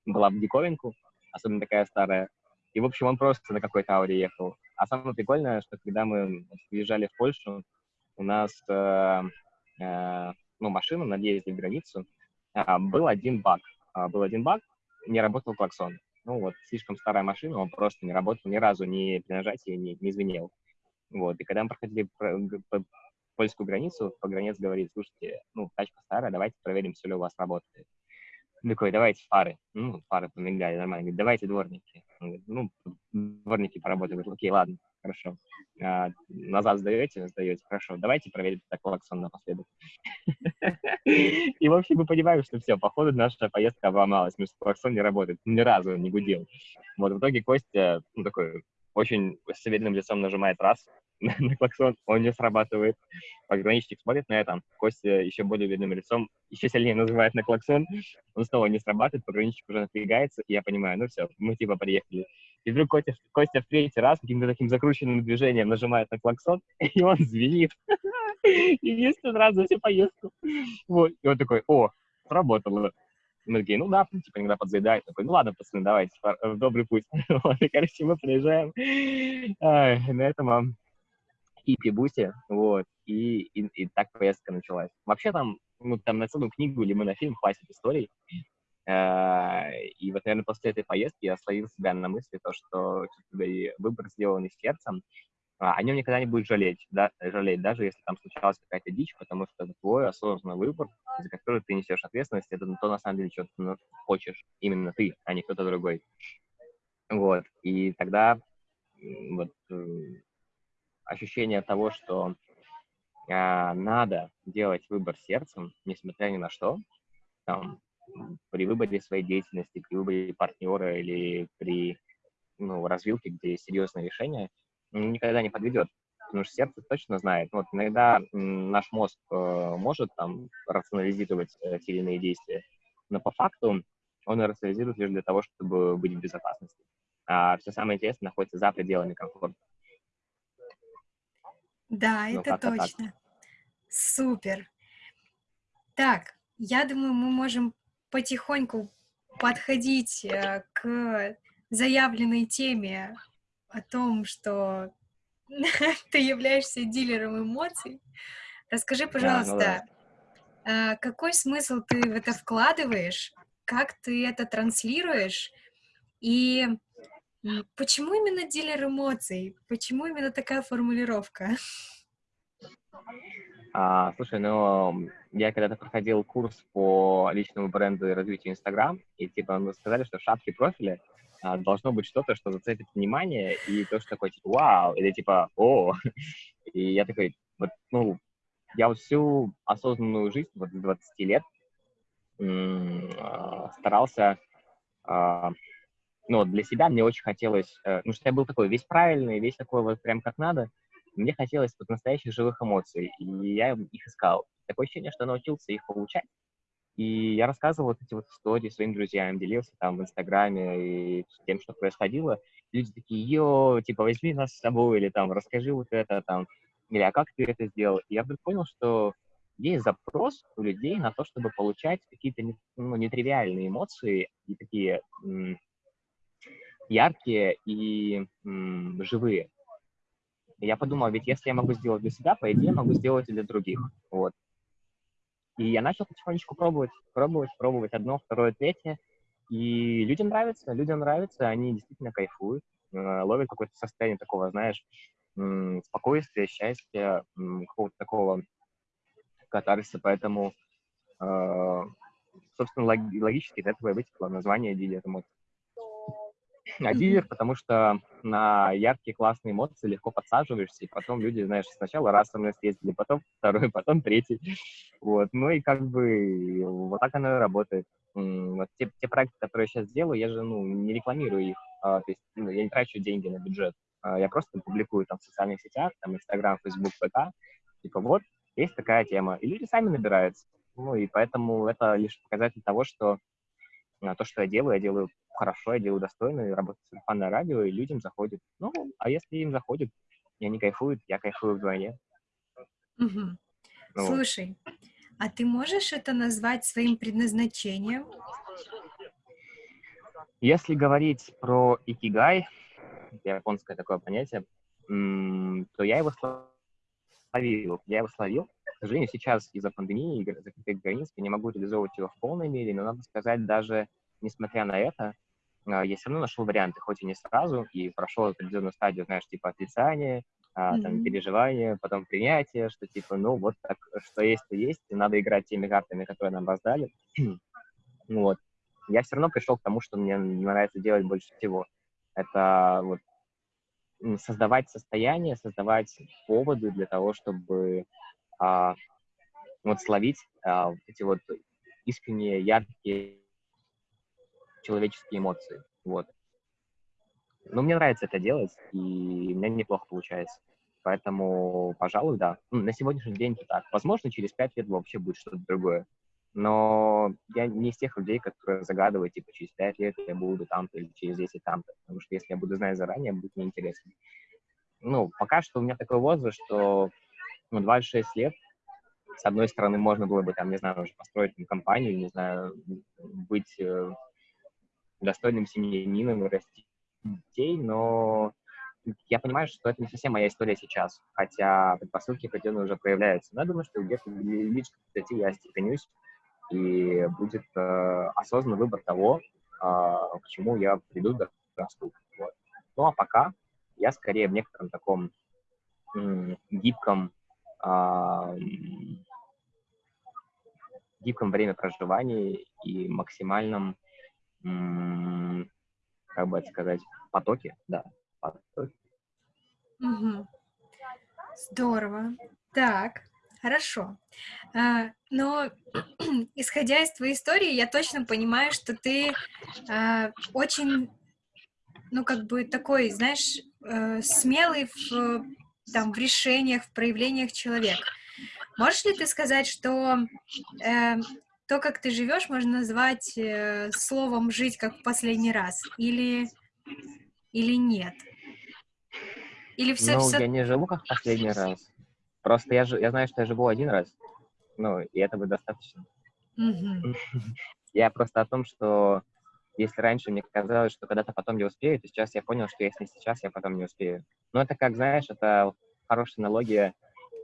была в диковинку, особенно такая старая. И, в общем, он просто на какой-то ауре ехал. А самое прикольное, что когда мы приезжали в Польшу, у нас э, э, ну, машина на въезде в границу, э, был один баг. Э, был один баг, не работал клаксон. Ну вот, слишком старая машина, он просто не работал ни разу, ни при нажатии не, не звенел. Вот, и когда мы проходили по, по польскую границу, погранец говорит, слушайте, ну, тачка старая, давайте проверим, все ли у вас работает такой, давайте фары. Ну, фары помигали, нормально. Говорит, давайте дворники. Он говорит, ну, дворники поработают. Говорит, окей, ладно, хорошо. А, назад сдаете? Сдаете. Хорошо, давайте проверим так клаксон напоследок. И, в общем, мы понимаем, что все, походу, наша поездка обломалась, потому что клаксон не работает. Ни разу не гудел. Вот, в итоге Костя, ну, такой, очень с уверенным лицом нажимает раз, на клаксон, он не срабатывает. Пограничник смотрит на это, Костя еще более видным лицом еще сильнее называет на клаксон, он снова не срабатывает, пограничник уже напрягается, и я понимаю, ну все, мы типа приехали. И вдруг Костя, Костя в третий раз каким-то таким закрученным движением нажимает на клаксон, и он звенит. Единственный раз за всю поездку. Вот, и он такой, о, сработало. Мы такие, ну да, типа иногда подзаедает. Такой, ну ладно, пацаны, давайте, в добрый путь. Вот, и, короче, мы приезжаем. Ай, на этом хиппи-бусе, вот, и, и, и так поездка началась. Вообще там, ну, там на целую книгу или фильм хватит историй, э, и вот, наверное, после этой поездки я словил себя на мысли, то, что и выбор сделан из сердцем, а, о нем никогда не будет жалеть, да, жалеть, даже если там случалась какая-то дичь, потому что это твой осознанный выбор, за который ты несешь ответственность, это то, на самом деле, что ты ну, хочешь, именно ты, а не кто-то другой. Вот, и тогда вот э, ощущение того, что э, надо делать выбор сердцем, несмотря ни на что, там, при выборе своей деятельности, при выборе партнера или при ну, развилке, где есть серьезное решение, никогда не подведет. Потому что сердце точно знает. Вот иногда наш мозг э, может там рационализировать э, иные действия, но по факту он рационализирует лишь для того, чтобы быть в безопасности. А все самое интересное находится за пределами комфорта. Да, ну, это точно. Так. Супер. Так, я думаю, мы можем потихоньку подходить э, к заявленной теме о том, что ты являешься дилером эмоций. Расскажи, пожалуйста, да, ну да. какой смысл ты в это вкладываешь, как ты это транслируешь, и почему именно дилер эмоций? Почему именно такая формулировка? А, слушай, ну, я когда-то проходил курс по личному бренду и развитию Инстаграм, и типа мы сказали, что в шапке профиля а, должно быть что-то, что зацепит внимание, и то, что такое, типа, вау, или типа, о. И я такой, вот, ну, я вот всю осознанную жизнь, вот 20 лет, а, старался, ну, для себя мне очень хотелось, э, ну, что я был такой весь правильный, весь такой вот прям как надо, мне хотелось вот настоящих живых эмоций, и я их искал. Такое ощущение, что научился их получать, и я рассказывал вот эти вот истории своим друзьям, делился там в Инстаграме и тем, что происходило. Люди такие, йо, типа, возьми нас с собой, или там, расскажи вот это, там, или а как ты это сделал? И я вдруг понял, что есть запрос у людей на то, чтобы получать какие-то ну, нетривиальные эмоции и такие яркие и м- живые. Я подумал, ведь если я могу сделать для себя, по идее, могу сделать и для других. Вот. И я начал потихонечку пробовать, пробовать, пробовать одно, второе, третье. И людям нравится, людям нравится, они действительно кайфуют, э, ловят какое-то состояние такого, знаешь, спокойствия, счастья, какого-то такого катарсиса. Поэтому, э, собственно, логически из этого и вытекло название дилер дилер, потому что на яркие классные эмоции легко подсаживаешься, и потом люди, знаешь, сначала раз со мной съездили, потом второй, потом третий. Вот. Ну и как бы вот так оно и работает. Вот те, те проекты, которые я сейчас делаю, я же ну, не рекламирую их, а, то есть ну, я не трачу деньги на бюджет. А, я просто публикую там в социальных сетях, там Инстаграм, Фейсбук, ВК, типа вот, есть такая тема, и люди сами набираются. Ну и поэтому это лишь показатель того, что а, то, что я делаю, я делаю хорошо, я делаю достойно, и работаю сарафанное радио, и людям заходит. Ну, а если им заходит, и они кайфуют, я кайфую вдвойне. Угу. Ну, Слушай, а ты можешь это назвать своим предназначением? Если говорить про икигай, японское такое понятие, то я его словил. Я его словил. К сожалению, сейчас из-за пандемии и закрытых границ я не могу реализовывать его в полной мере, но надо сказать, даже несмотря на это, а, я все равно нашел варианты, хоть и не сразу, и прошел определенную стадию, знаешь, типа отрицания, mm-hmm. там, переживания, потом принятия, что типа, ну, вот так, что есть, то есть, и надо играть теми картами, которые нам раздали. вот. Я все равно пришел к тому, что мне нравится делать больше всего. Это вот создавать состояние, создавать поводы для того, чтобы а, вот словить а, эти вот искренние, яркие человеческие эмоции. Вот. Но мне нравится это делать, и меня неплохо получается. Поэтому, пожалуй, да. Ну, на сегодняшний день это так. Возможно, через пять лет вообще будет что-то другое. Но я не из тех людей, которые загадывают, типа, через пять лет я буду там-то или через 10 там-то. Потому что если я буду знать заранее, будет неинтересно. Ну, пока что у меня такой возраст, что ну, 26 лет, с одной стороны, можно было бы, там, не знаю, уже построить там, компанию, не знаю, быть э, достойным семьянином и расти детей, но я понимаю, что это не совсем моя история сейчас, хотя предпосылки определенно уже проявляются. Но я думаю, что где-то лишь к 30 я остепенюсь, и будет э, осознанный выбор того, э, к чему я приду до расту. Вот. Ну а пока я скорее в некотором таком гибком, гибком время проживания и максимальном, как бы это сказать, потоке, да, потоке. Угу. Здорово. Так, хорошо. А, но исходя из твоей истории, я точно понимаю, что ты а, очень, ну, как бы такой, знаешь, э, смелый в, там, в решениях, в проявлениях человека. Можешь ли ты сказать, что э, то, как ты живешь, можно назвать э, словом «жить как в последний раз» или, или нет? Или все, ну, все... я не живу как в последний раз. Просто я, я знаю, что я живу один раз. Ну, и этого достаточно. Mm-hmm. Я просто о том, что если раньше мне казалось, что когда-то потом я успею, то сейчас я понял, что если сейчас, я потом не успею. Но это как, знаешь, это хорошая аналогия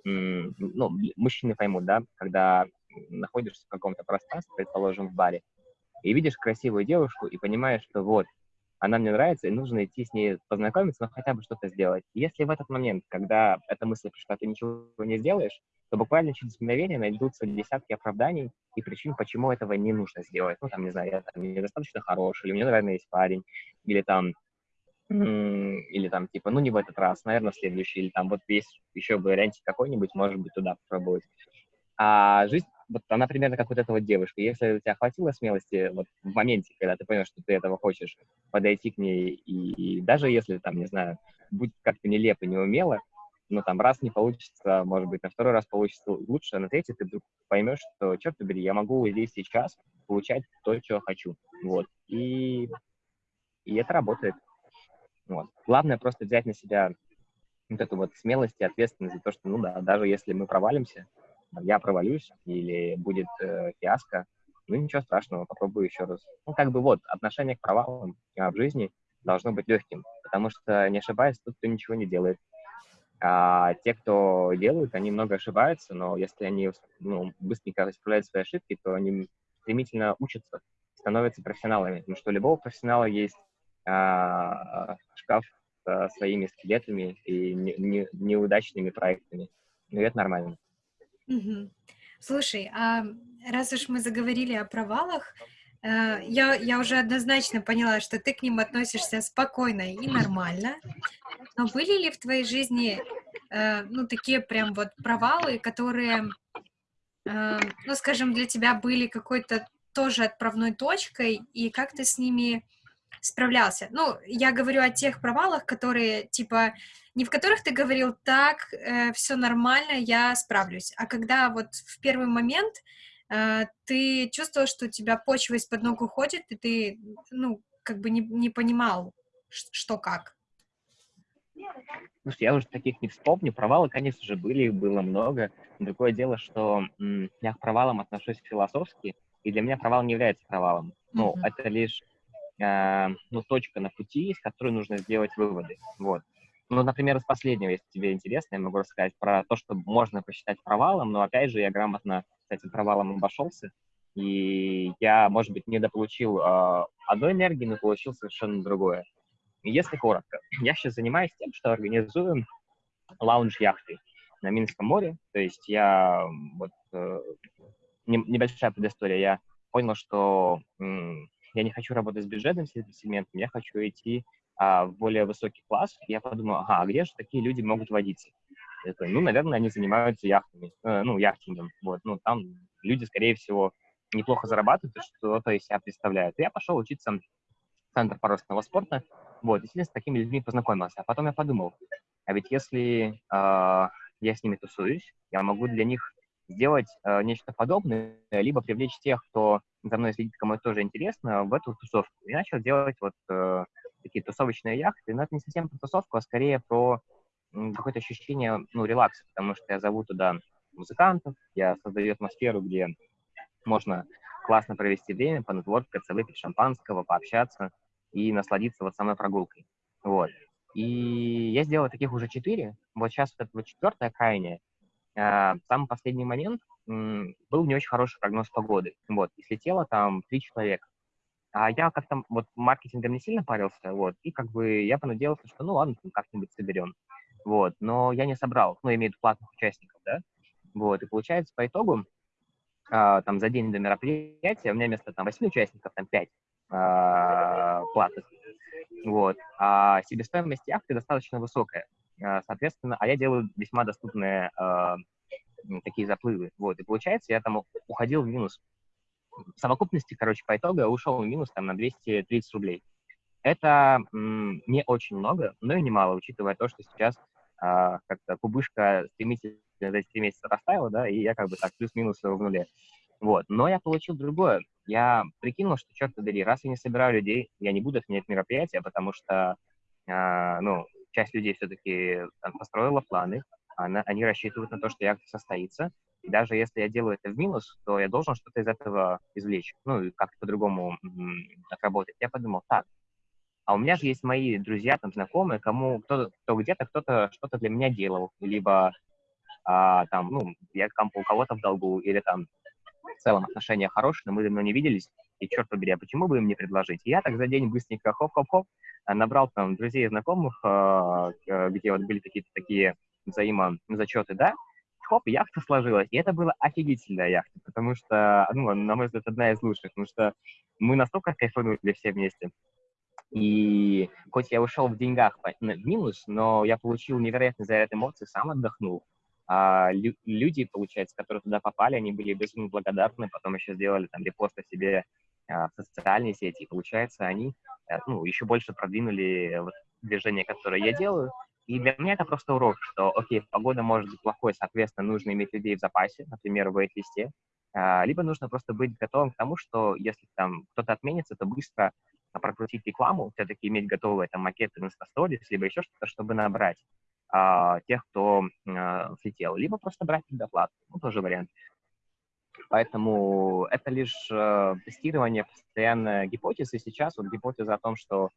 ну, мужчины поймут, да, когда находишься в каком-то пространстве, предположим, в баре, и видишь красивую девушку и понимаешь, что вот, она мне нравится, и нужно идти с ней познакомиться, но хотя бы что-то сделать. Если в этот момент, когда эта мысль пришла, ты ничего не сделаешь, то буквально через мгновение найдутся десятки оправданий и причин, почему этого не нужно сделать. Ну, там, не знаю, я там недостаточно хороший, или мне, наверное, есть парень, или там или там, типа, ну, не в этот раз, наверное, следующий, или там вот есть еще вариантик какой-нибудь, может быть, туда попробовать. А жизнь, вот она примерно как вот эта вот девушка. Если у тебя хватило смелости вот в моменте, когда ты понял, что ты этого хочешь, подойти к ней, и, и даже если там, не знаю, будет как-то нелепо, не умело, ну, там, раз не получится, может быть, на второй раз получится лучше, а на третий ты вдруг поймешь, что, черт побери, я могу здесь сейчас получать то, что хочу. Вот. И, и это работает. Вот. Главное просто взять на себя вот эту вот смелость и ответственность за то, что, ну да, даже если мы провалимся, я провалюсь или будет э, фиаско, ну ничего страшного, попробую еще раз. Ну как бы вот, отношение к провалам а, в жизни должно быть легким, потому что, не ошибаясь, тут кто ничего не делает. А те, кто делают, они много ошибаются, но если они ну, быстренько исправляют свои ошибки, то они стремительно учатся, становятся профессионалами. Потому что у любого профессионала есть а, шкаф со своими скелетами и не, не, неудачными проектами. Ну, это нормально. Угу. Слушай, а раз уж мы заговорили о провалах, э, я, я уже однозначно поняла, что ты к ним относишься спокойно и нормально. Но были ли в твоей жизни, э, ну, такие прям вот провалы, которые, э, ну, скажем, для тебя были какой-то тоже отправной точкой, и как ты с ними справлялся. Ну, я говорю о тех провалах, которые, типа, не в которых ты говорил, так, э, все нормально, я справлюсь, а когда вот в первый момент э, ты чувствовал, что у тебя почва из-под ног уходит, и ты, ну, как бы не, не понимал, что как. Слушай, я уже таких не вспомню. Провалы, конечно же, были, их было много. Другое дело, что я к провалам отношусь философски, и для меня провал не является провалом. Ну, mm-hmm. это лишь э, ну, точка на пути, из которой нужно сделать выводы. Вот. Ну, например, из последнего, если тебе интересно, я могу рассказать про то, что можно посчитать провалом, но, опять же, я грамотно с этим провалом обошелся, и я, может быть, недополучил э, одной энергии, но получил совершенно другое. Если коротко, я сейчас занимаюсь тем, что организую лаунж-яхты на Минском море, то есть я, вот, э, небольшая предыстория, я понял, что я не хочу работать с бюджетным сегментом, я хочу идти а, в более высокий класс. Я подумал, ага, а где же такие люди могут водиться? Я такой, ну, наверное, они занимаются яхтами, э, ну, яхтингом. Вот, ну, там люди, скорее всего, неплохо зарабатывают, что-то из себя представляют. И я пошел учиться в Центр парусного спорта, вот, и, с такими людьми познакомился. А потом я подумал, а ведь если э, я с ними тусуюсь, я могу для них сделать э, нечто подобное, либо привлечь тех, кто за мной следит, кому это тоже интересно, в эту тусовку. И начал делать вот э, такие тусовочные яхты. Но это не совсем про тусовку, а скорее про какое-то ощущение, ну, релакса, потому что я зову туда музыкантов, я создаю атмосферу, где можно классно провести время, понетворкаться, выпить шампанского, пообщаться и насладиться вот самой прогулкой. Вот. И я сделал таких уже четыре. Вот сейчас вот это вот четвертое крайнее, а, самый последний момент был не очень хороший прогноз погоды. Вот, и слетело там три человека. А я как-то вот маркетингом не сильно парился, вот, и как бы я понадеялся, что ну ладно, как-нибудь соберем. вот, но я не собрал, ну, имеют платных участников, да, вот, и получается, по итогу, а, там, за день до мероприятия у меня вместо, там, 8 участников, там, 5 а, платных, вот, а себестоимость яхты достаточно высокая, а, соответственно, а я делаю весьма доступные а, такие заплывы, вот, и получается, я там уходил в минус. В совокупности, короче, по итогу я ушел в минус, там, на 230 рублей. Это не очень много, но и немало, учитывая то, что сейчас а, как-то кубышка стремительно за эти три месяца растаяла, да, и я как бы так плюс-минус в нуле. Вот. Но я получил другое. Я прикинул, что, черт побери, раз я не собираю людей, я не буду отменять мероприятие, потому что, а, ну, часть людей все-таки построила планы, она, они рассчитывают на то, что яхта состоится. И даже если я делаю это в минус, то я должен что-то из этого извлечь, ну, и как-то по-другому отработать. Я подумал, так, а у меня же есть мои друзья, там, знакомые, кому кто, кто где-то кто-то что-то для меня делал, либо а, там, ну, я там у кого-то в долгу, или там в целом отношения хорошие, но мы давно не виделись, и черт побери, а почему бы им не предложить? И я так за день быстренько хоп-хоп-хоп набрал там друзей и знакомых, а, где вот были какие-то такие взаимозачеты, да, хоп, яхта сложилась. И это была офигительная яхта, потому что, ну, на мой взгляд, одна из лучших, потому что мы настолько кайфанули все вместе. И хоть я ушел в деньгах в минус, но я получил невероятный заряд эмоций, сам отдохнул. А лю люди, получается, которые туда попали, они были безумно благодарны, потом еще сделали там репосты себе а, в социальные сети, и получается, они а, ну, еще больше продвинули вот, движение, которое я делаю. И для меня это просто урок, что, окей, погода может быть плохой, соответственно, нужно иметь людей в запасе, например, в вейт-листе, а, либо нужно просто быть готовым к тому, что если там кто-то отменится, то быстро прокрутить рекламу, все-таки иметь готовые там макеты на сторис, либо еще что-то, чтобы набрать а, тех, кто а, слетел, либо просто брать предоплату, ну, тоже вариант. Поэтому это лишь э, тестирование постоянно гипотез, и сейчас вот гипотеза о том, что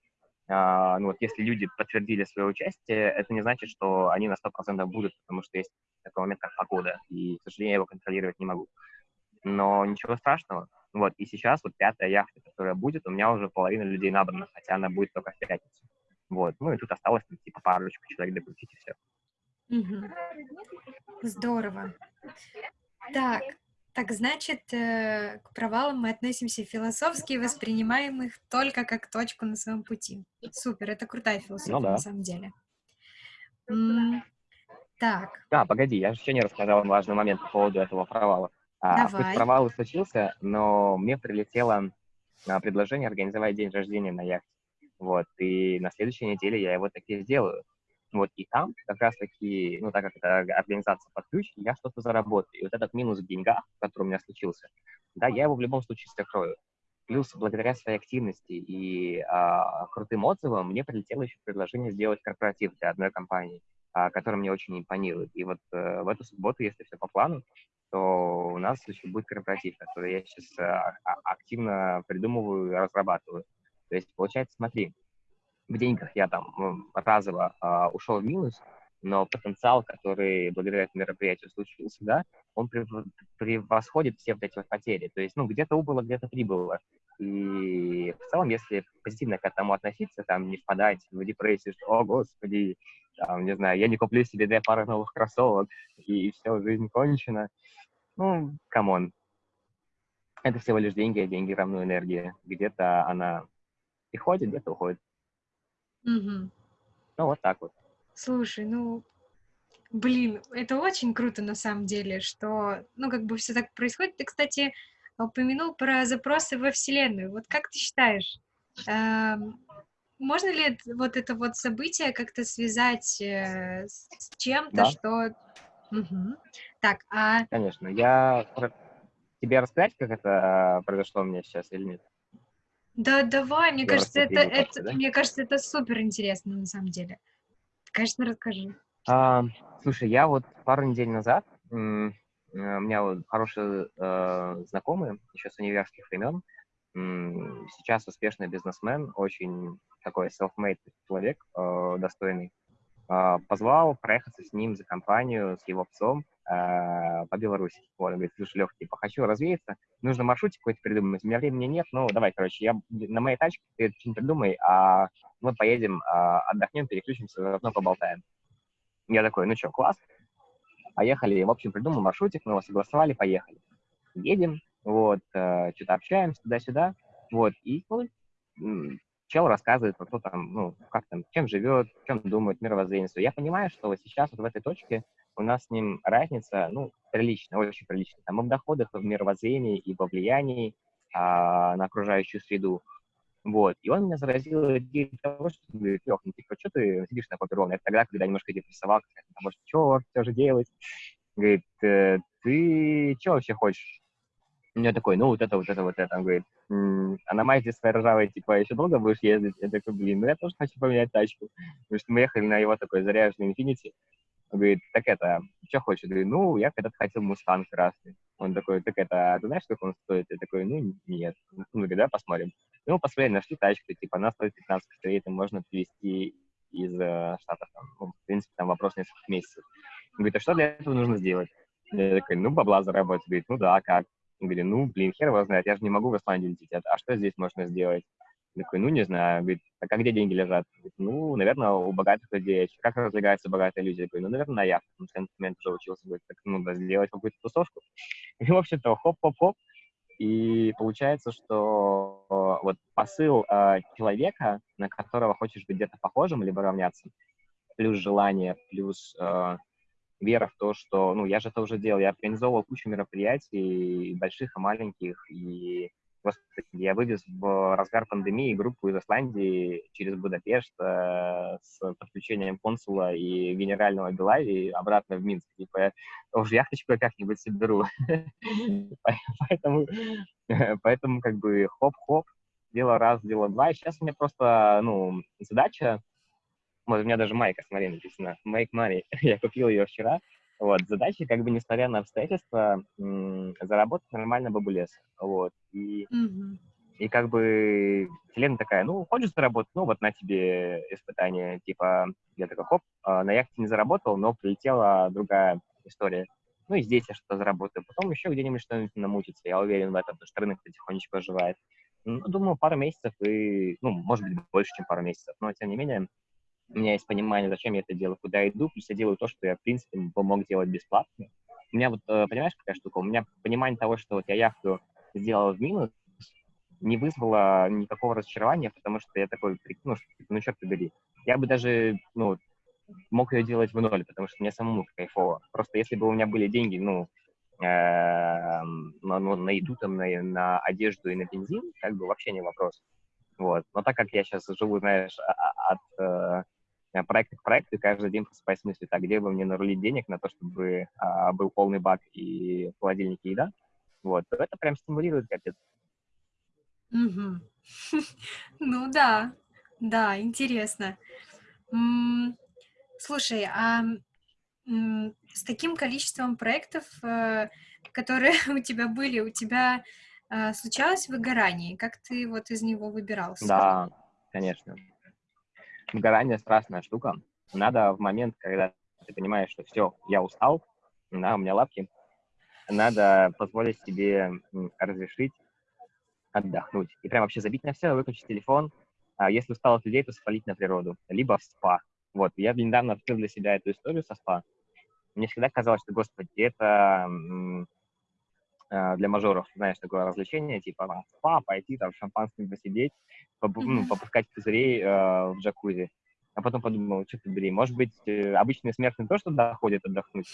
ну, вот если люди подтвердили свое участие, это не значит, что они на 100% будут, потому что есть такой момент, как погода, и, к сожалению, я его контролировать не могу. Но ничего страшного. Вот, и сейчас вот пятая яхта, которая будет, у меня уже половина людей набрана, хотя она будет только в пятницу. Вот, ну и тут осталось, ну, типа, парочку человек докрутить, и все. Угу. Здорово. Так, так значит, э, к провалам мы относимся философски и воспринимаем их только как точку на своем пути. Супер, это крутая философия ну, да. на самом деле. М так. Да, погоди, я же еще не рассказал важный момент по поводу этого провала. А, Давай. провал и случился, но мне прилетело а, предложение организовать день рождения на яхте. Вот, и на следующей неделе я его таки сделаю. Вот, и там как раз-таки, ну, так как это организация под ключ, я что-то заработаю. И вот этот минус в деньгах, который у меня случился, да, я его в любом случае закрою. Плюс, благодаря своей активности и а, крутым отзывам, мне прилетело еще предложение сделать корпоратив для одной компании, а, которая мне очень импонирует. И вот а, в эту субботу, если все по плану, то у нас еще будет корпоратив, который я сейчас а, а, активно придумываю и разрабатываю. То есть, получается, смотри, в деньгах я там разово а, ушел в минус, но потенциал, который благодаря этому мероприятию случился, да, он превосходит все вот эти вот потери. То есть, ну, где-то убыло, где-то прибыло. И в целом, если позитивно к этому относиться, там, не впадать в депрессию, что, о, господи, там, не знаю, я не куплю себе две пары новых кроссовок, и все, жизнь кончена. Ну, come on. Это всего лишь деньги, а деньги равны энергии. Где-то она приходит, где-то уходит. Угу. Ну, вот так вот. Слушай, ну, блин, это очень круто на самом деле, что, ну, как бы все так происходит. Ты, кстати, упомянул про запросы во Вселенную. Вот как ты считаешь, эм, можно ли вот это вот событие как-то связать э, с чем-то, да. что... Угу. Так, а... Конечно. Я... Тебе рассказать, как это произошло у меня сейчас или нет? Да, давай, мне Я кажется, это, это, да? мне кажется, это супер интересно на самом деле. Конечно, расскажи. А, слушай, я вот пару недель назад, э, у меня вот хорошие э, знакомые, еще с университетских времен, сейчас успешный бизнесмен, очень такой self-made человек, э, достойный, позвал проехаться с ним за компанию, с его псом э, по Беларуси. Вот, он говорит, слушай, Лех, типа, хочу развеяться, нужно маршрутик какой-то придумать, у меня времени нет, ну, давай, короче, я на моей тачке, ты что-нибудь придумай, а мы поедем, э, отдохнем, переключимся, заодно поболтаем. Я такой, ну что, класс. Поехали. В общем, придумал маршрутик, мы его согласовали, поехали. Едем, вот, э, что-то общаемся туда-сюда, вот, и, ну, чел рассказывает про то, там, ну, как там, чем живет, чем думает, мировоззрение. Я понимаю, что вот сейчас вот в этой точке у нас с ним разница, ну, приличная, очень приличная. Там и в доходах, и в мировоззрении, и во влиянии а, на окружающую среду. Вот. И он меня заразил идеей того, что говорит, Лех, ну типа, что ты сидишь на попе ровно? Это тогда, когда немножко депрессовал, потому что, черт, что же делать? Говорит, э, ты что вообще хочешь? У меня такой, ну, вот это, вот это, вот это. Он говорит, а на Мазде своей ржавой, типа, еще долго будешь ездить? Я такой, блин, ну я тоже хочу поменять тачку. Потому что мы ехали на его такой заряженный Infinity. Он говорит, так это, что хочешь? Говорю, ну, я когда-то хотел Мустанг красный. Он такой, так это, а ты знаешь, сколько он стоит? Я такой, ну, нет. Ну, говорит, да, посмотрим. Ну, посмотрели, нашли тачку, типа, она стоит 15 косарей, это можно привезти из э, Штатов, там, ну, в принципе, там вопрос нескольких месяцев. Он говорит, а что для этого нужно сделать? Я такой, ну, бабла заработать. Говорит, ну да, как? Он говорит, ну, блин, хер его знает, я же не могу в Исландию лететь, а что здесь можно сделать? Я такой, ну, не знаю. Говорит, а как где деньги лежат? Говорит, ну, наверное, у богатых людей. Как развлекается богатая люди? Я говорю, ну, наверное, на яхте. Потому что я на тот момент уже учился. Говорит, так, ну, да, сделать какую-то тусовку. И, в общем-то, хоп-хоп-хоп. И получается, что вот посыл э, человека, на которого хочешь быть где-то похожим, либо равняться, плюс желание, плюс э, вера в то, что, ну, я же это уже делал, я организовывал кучу мероприятий, больших и маленьких, и Господи, я вывез в разгар пандемии группу из Исландии через Будапешт э, с подключением консула и генерального Белави обратно в Минск. Типа, уже яхточку как-нибудь соберу. поэтому, поэтому как бы хоп-хоп, дело раз, дело два. И сейчас у меня просто, ну, задача вот у меня даже майка, смотри, написано «Make money». Я купил ее вчера. Вот, задача, как бы, несмотря на обстоятельства, заработать нормально бабулес. Вот, и, mm-hmm. и как бы вселенная такая, ну, хочешь заработать, ну, вот на тебе испытание, типа, я такой, хоп, а, на яхте не заработал, но прилетела другая история. Ну, и здесь я что-то заработаю. Потом еще где-нибудь что-нибудь намутится, я уверен в этом, потому что рынок потихонечку оживает. Ну, думаю, пару месяцев и, ну, может быть, больше, чем пару месяцев, но, тем не менее, у меня есть понимание, зачем я это делаю, куда иду, плюс я делаю то, что я, в принципе, мог делать бесплатно. У меня вот, э, понимаешь, какая штука? У меня понимание того, что вот я яхту сделал в минус, не вызвало никакого разочарования, потому что я такой, ну, типа, ну, черт побери. Я бы даже, ну, мог ее делать в ноль, потому что мне самому кайфово. Просто если бы у меня были деньги, ну, э, на, ну, на еду, там, на, на одежду и на бензин, как бы вообще не вопрос. Вот. Но так как я сейчас живу, знаешь, а, а, от э, Э, проект к проекту, и каждый день просыпаюсь с мыслью, так, где бы мне нарулить денег на то, чтобы а, был полный бак и в холодильнике еда, вот, то это прям стимулирует капец. Угу. Ну да, да, интересно. Слушай, а с таким количеством проектов, э, которые у тебя были, у тебя э, случалось выгорание? Как ты вот из него выбирался? Да, конечно выгорание страшная штука. Надо в момент, когда ты понимаешь, что все, я устал, да, у меня лапки, надо позволить себе разрешить отдохнуть. И прям вообще забить на все, выключить телефон. А если устал от людей, то спалить на природу. Либо в спа. Вот, я недавно открыл для себя эту историю со спа. Мне всегда казалось, что, господи, это для мажоров, знаешь, такое развлечение, типа там, спа, пойти там шампанским посидеть, поп, ну, попускать пузырей э, в джакузи. А потом подумал, что ты, блин, может быть, э, обычные смертные тоже туда ходят отдохнуть.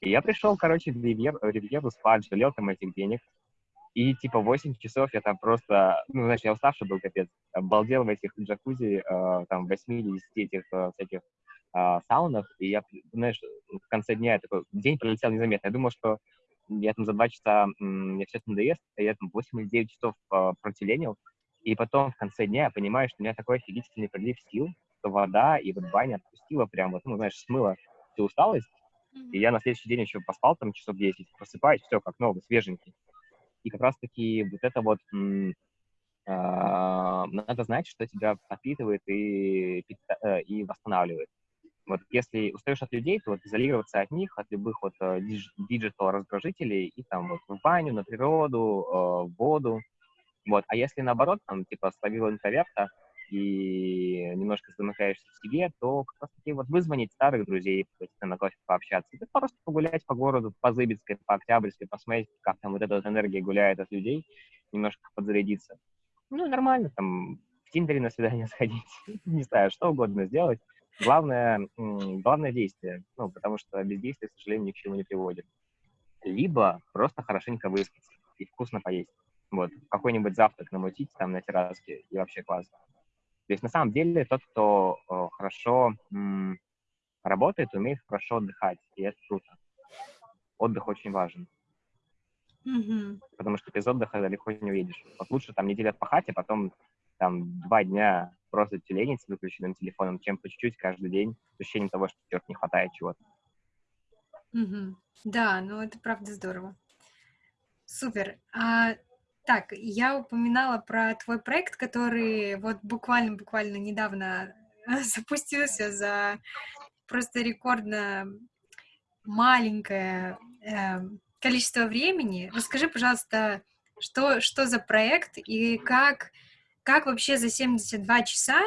И я пришел, короче, в ривьер, ривьеру спать, жалел там этих денег. И типа 8 часов я там просто, ну, знаешь, я уставший был, капец, обалдел в этих джакузи, э, там, 8 этих э, всяких э, саунах, и я, знаешь, в конце дня я такой, день пролетел незаметно. Я думал, что я там за два часа, мне все это надоест, а я там 8 или 9 часов э, протеленил, и потом в конце дня я понимаю, что у меня такой офигительный прилив сил, что вода и вот баня отпустила прям вот, ну, знаешь, смыла всю усталость, и я на следующий день еще поспал там часов 10, просыпаюсь, все как новый, свеженький. И как раз-таки вот это вот э- надо знать, что тебя подпитывает и, э, и восстанавливает. Вот если устаешь от людей, то вот изолироваться от них, от любых вот э, digital раздражителей и там вот в баню, на природу, э, в воду. Вот. А если наоборот, там, типа, словил интроверта, и немножко замыкаешься в себе, то как раз таки вот вызвонить старых друзей, на кофе пообщаться, это просто погулять по городу, по Зыбицкой, по Октябрьской, посмотреть, как там вот эта вот энергия гуляет от людей, немножко подзарядиться. Ну, нормально, там, в Тиндере на свидание сходить, не знаю, что угодно сделать. Главное, главное действие, ну, потому что бездействие, к сожалению, ни к чему не приводит. Либо просто хорошенько выспаться и вкусно поесть. Вот, какой-нибудь завтрак намутить там на терраске, и вообще классно. То есть на самом деле тот, кто э, хорошо м, работает, умеет хорошо отдыхать, и это круто. Отдых очень важен. Мгм. Потому что без отдыха далеко не уедешь. Вот лучше там неделю отпахать, а потом там два дня просто тюленить с выключенным телефоном, чем по чуть-чуть каждый день с ощущением того, что черт не хватает чего-то. Мгм. Да, ну это правда здорово. Супер. А, так, я упоминала про твой проект, который вот буквально-буквально недавно запустился за просто рекордно маленькое эм, количество времени. Расскажи, пожалуйста, что, что за проект и как, как вообще за 72 часа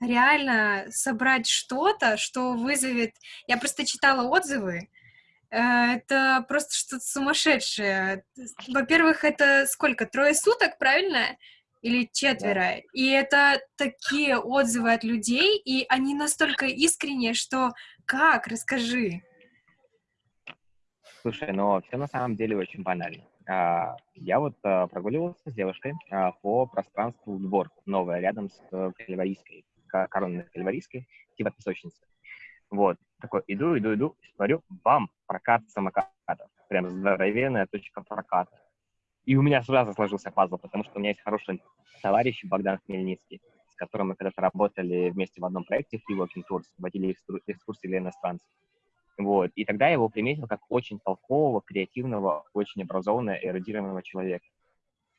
реально собрать что-то, что вызовет... Я просто читала отзывы, э, это просто что-то сумасшедшее. Во-первых, это сколько? Трое суток, правильно? Или четверо. И это такие отзывы от людей, и они настолько искренние, что как? Расскажи. Слушай, но все на самом деле очень банально. А, Я вот а, прогуливался с девушкой а, по пространству двор, новое, рядом с э, Кальварийской, ко- коронной Кальварийской, типа песочницы. Вот, такой иду, иду, иду, смотрю, бам, прокат самокатов. Прям здоровенная точка проката. И у меня сразу сложился пазл, потому что у меня есть хороший товарищ Богдан Хмельницкий, с которым мы когда-то работали вместе в одном проекте Free Walking Tours, водили экскур- экскурсии для иностранцев. Вот. И тогда я его приметил как очень толкового, креативного, очень образованного, эрудированного человека.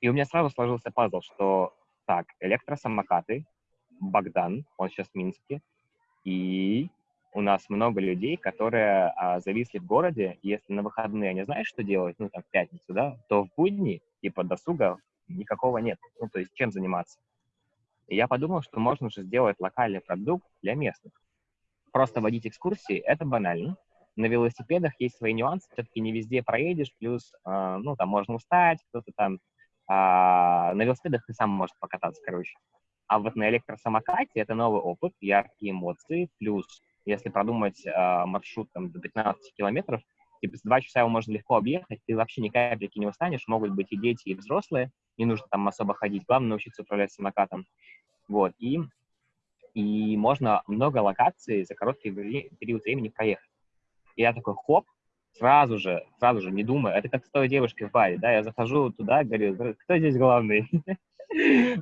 И у меня сразу сложился пазл, что так, электросамокаты, Богдан, он сейчас в Минске, и у нас много людей, которые а, зависли в городе, и если на выходные они знают, что делать, ну, там, в пятницу, да, то в будни, типа, досуга никакого нет. Ну, то есть, чем заниматься? И я подумал, что можно же сделать локальный продукт для местных. Просто водить экскурсии — это банально. На велосипедах есть свои нюансы, все-таки не везде проедешь, плюс, а, ну, там можно устать, кто-то там а, на велосипедах и сам может покататься, короче. А вот на электросамокате это новый опыт, яркие эмоции, плюс если продумать э, маршрут там, до 15 километров, типа за два часа его можно легко объехать, ты вообще ни капельки не устанешь, могут быть и дети, и взрослые, не нужно там особо ходить, главное научиться управлять самокатом. Вот, и, и можно много локаций за короткий период времени проехать. И я такой, хоп, сразу же, сразу же, не думая, это как с той девушкой в баре, да, я захожу туда, говорю, кто здесь главный?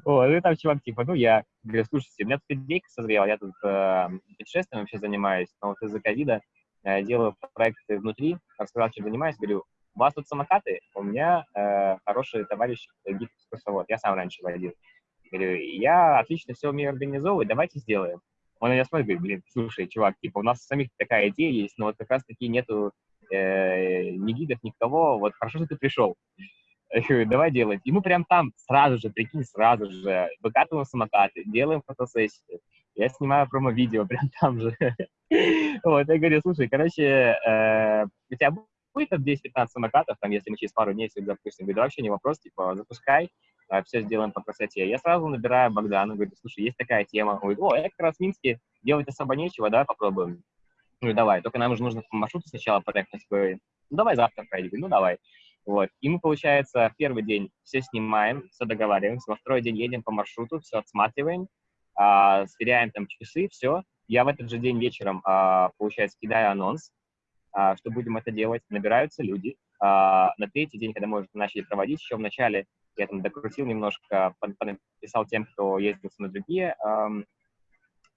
Вот, и там чувак типа, ну, я говорю, слушайте, у меня тут идейка созрела, я тут э, путешествием вообще занимаюсь, но вот из-за ковида э, делаю проекты внутри, рассказал, чем занимаюсь, говорю, у вас тут самокаты? У меня э, хороший товарищ гид-экскурсовод, я сам раньше водил. Говорю, я отлично все умею организовывать, давайте сделаем. Он на меня смотрит, говорит, блин, слушай, чувак, типа, у нас самих такая идея есть, но вот как раз-таки нету э, ни гидов, никого, вот хорошо, что ты пришел. Я говорю, давай делать. И мы прям там сразу же, прикинь, сразу же выкатываем самокаты, делаем фотосессию. Я снимаю промо-видео прям там же. Вот, я говорю, слушай, короче, э, у тебя будет там 10-15 самокатов, там, если мы через пару дней их запустим? Говорю, вообще не вопрос, типа, запускай, все сделаем по красоте. Я сразу набираю Богдана, говорю, слушай, есть такая тема. Он говорит, о, я как раз в Минске, делать особо нечего, давай попробуем. Ну, давай, только нам уже нужно по маршруту сначала проехать. Ну, давай завтра пройдем. Ну, давай. Вот. И мы, получается, первый день все снимаем, все договариваемся, во второй день едем по маршруту, все отсматриваем, а, сверяем там часы, все. Я в этот же день вечером, а, получается, кидаю анонс, а, что будем это делать. Набираются люди. А, на третий день, когда мы уже начали проводить, еще в начале я там докрутил немножко, написал тем, кто ездился на другие,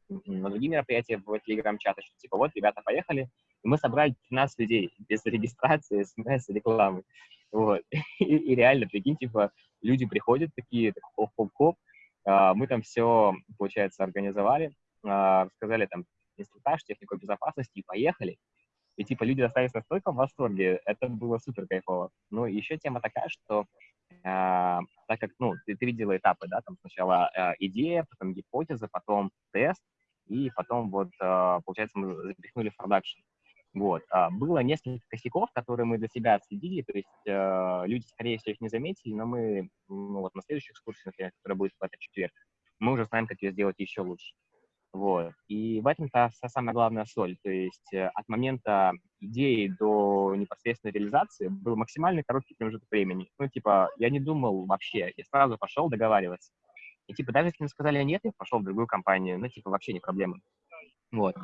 на другие мероприятия в телеграм-чаты, что типа вот, ребята, поехали. И мы собрали 15 людей без регистрации, смс, рекламы. Вот. И, и реально, прикинь, типа, люди приходят такие, так, хоп-хоп-хоп, а, мы там все, получается, организовали, а, рассказали там инструктаж, технику безопасности и поехали. И, типа, люди остались настолько в восторге, это было супер кайфово. Ну, еще тема такая, что так как, ну, ты, ты видела этапы, да, там сначала э, идея, потом гипотеза, потом тест, и потом вот, э, получается, мы запихнули в продакшн. Вот. А, было несколько косяков, которые мы для себя отследили, то есть э, люди, скорее всего, их не заметили, но мы, ну, вот на следующей экскурсии, например, которая будет в этот четверг, мы уже знаем, как ее сделать еще лучше. Вот. И в этом-то самая главная соль. То есть э, от момента идеи до непосредственной реализации был максимально короткий промежуток времени. Ну, типа, я не думал вообще, я сразу пошел договариваться. И, типа, даже если мне сказали нет, я пошел в другую компанию, ну, типа, вообще не проблема. Вот.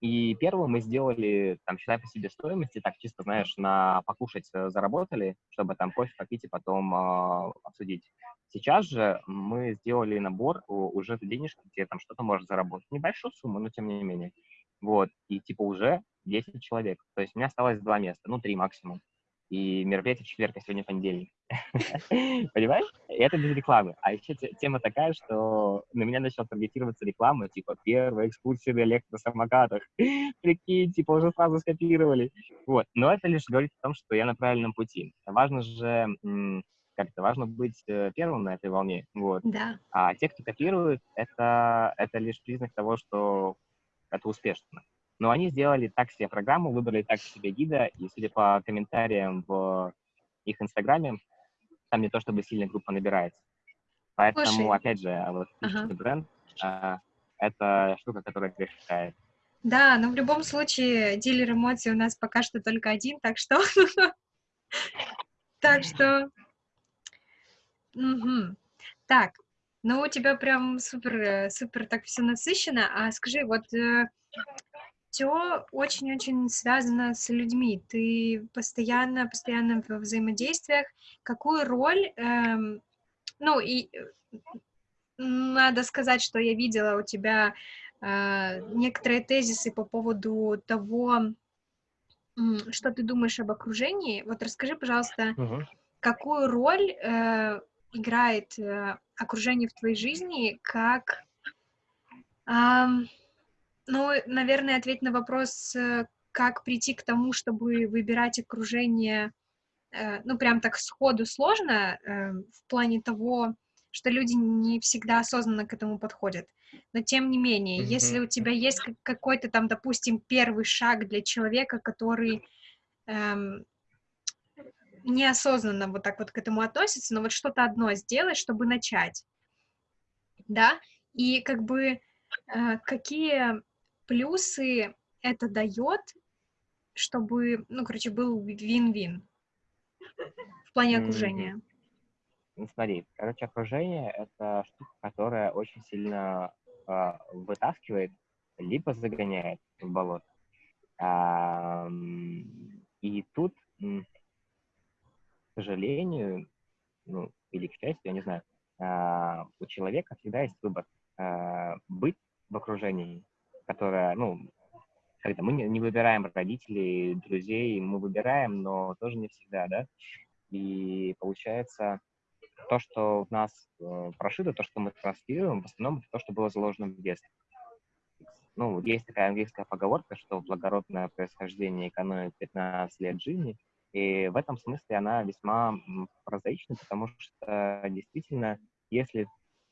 И первым мы сделали, там, считай по себе стоимости, так чисто, знаешь, на покушать э, заработали, чтобы там кофе попить и потом э, обсудить. Сейчас же мы сделали набор уже денежки, где там что-то может заработать. Небольшую сумму, но тем не менее. Вот, и типа уже 10 человек. То есть у меня осталось два места, ну, три максимум и мероприятие в четверг, а сегодня понедельник. Понимаешь? И это без рекламы. А еще тема такая, что на меня начала таргетироваться реклама, типа, первая экскурсия на электросамокатах. Прикинь, типа, уже сразу скопировали. Вот. Но это лишь говорит о том, что я на правильном пути. Важно же как-то важно быть э, первым на этой волне, вот. Да. А те, кто копирует, это, это лишь признак того, что это успешно. Но они сделали так себе программу, выбрали так себе гида, и, судя по комментариям в их инстаграме, там не то чтобы сильная группа набирается. Поэтому, Слушай. опять же, вот ага. бренд а, это штука, которая решает. Да, но в любом случае дилер эмоций у нас пока что только один, так что... Так что... Так, ну у тебя прям супер, э, супер так все насыщенно. А скажи, вот э, все очень-очень связано с людьми. Ты постоянно, постоянно в взаимодействиях. Какую роль, эм, ну и э, надо сказать, что я видела у тебя э, некоторые тезисы по поводу того, что ты думаешь об окружении. Вот расскажи, пожалуйста, uh-huh. какую роль э, играет э, окружение в твоей жизни, как э, ну, наверное, ответь на вопрос, э, как прийти к тому, чтобы выбирать окружение, э, ну, прям так сходу сложно, э, в плане того, что люди не всегда осознанно к этому подходят. Но тем не менее, mm-hmm. если у тебя есть какой-то там, допустим, первый шаг для человека, который эм, неосознанно вот так вот к этому относится, но вот что-то одно сделать, чтобы начать, да, и как бы э, какие плюсы это дает, чтобы, ну, короче, был вин-вин в плане окружения? Ну, смотри, короче, окружение — это штука, которая очень сильно э, вытаскивает, либо загоняет в болото. А, и тут, к сожалению, ну, или к счастью, я не знаю, а, у человека всегда есть выбор а, быть в окружении которая, ну, когда мы не выбираем родителей, друзей, мы выбираем, но тоже не всегда, да. И получается, то, что в нас э, прошито, то, что мы транслируем, в основном это то, что было заложено в детстве. Ну, есть такая английская поговорка, что благородное происхождение экономит 15 лет жизни, и в этом смысле она весьма прозаична, потому что действительно, если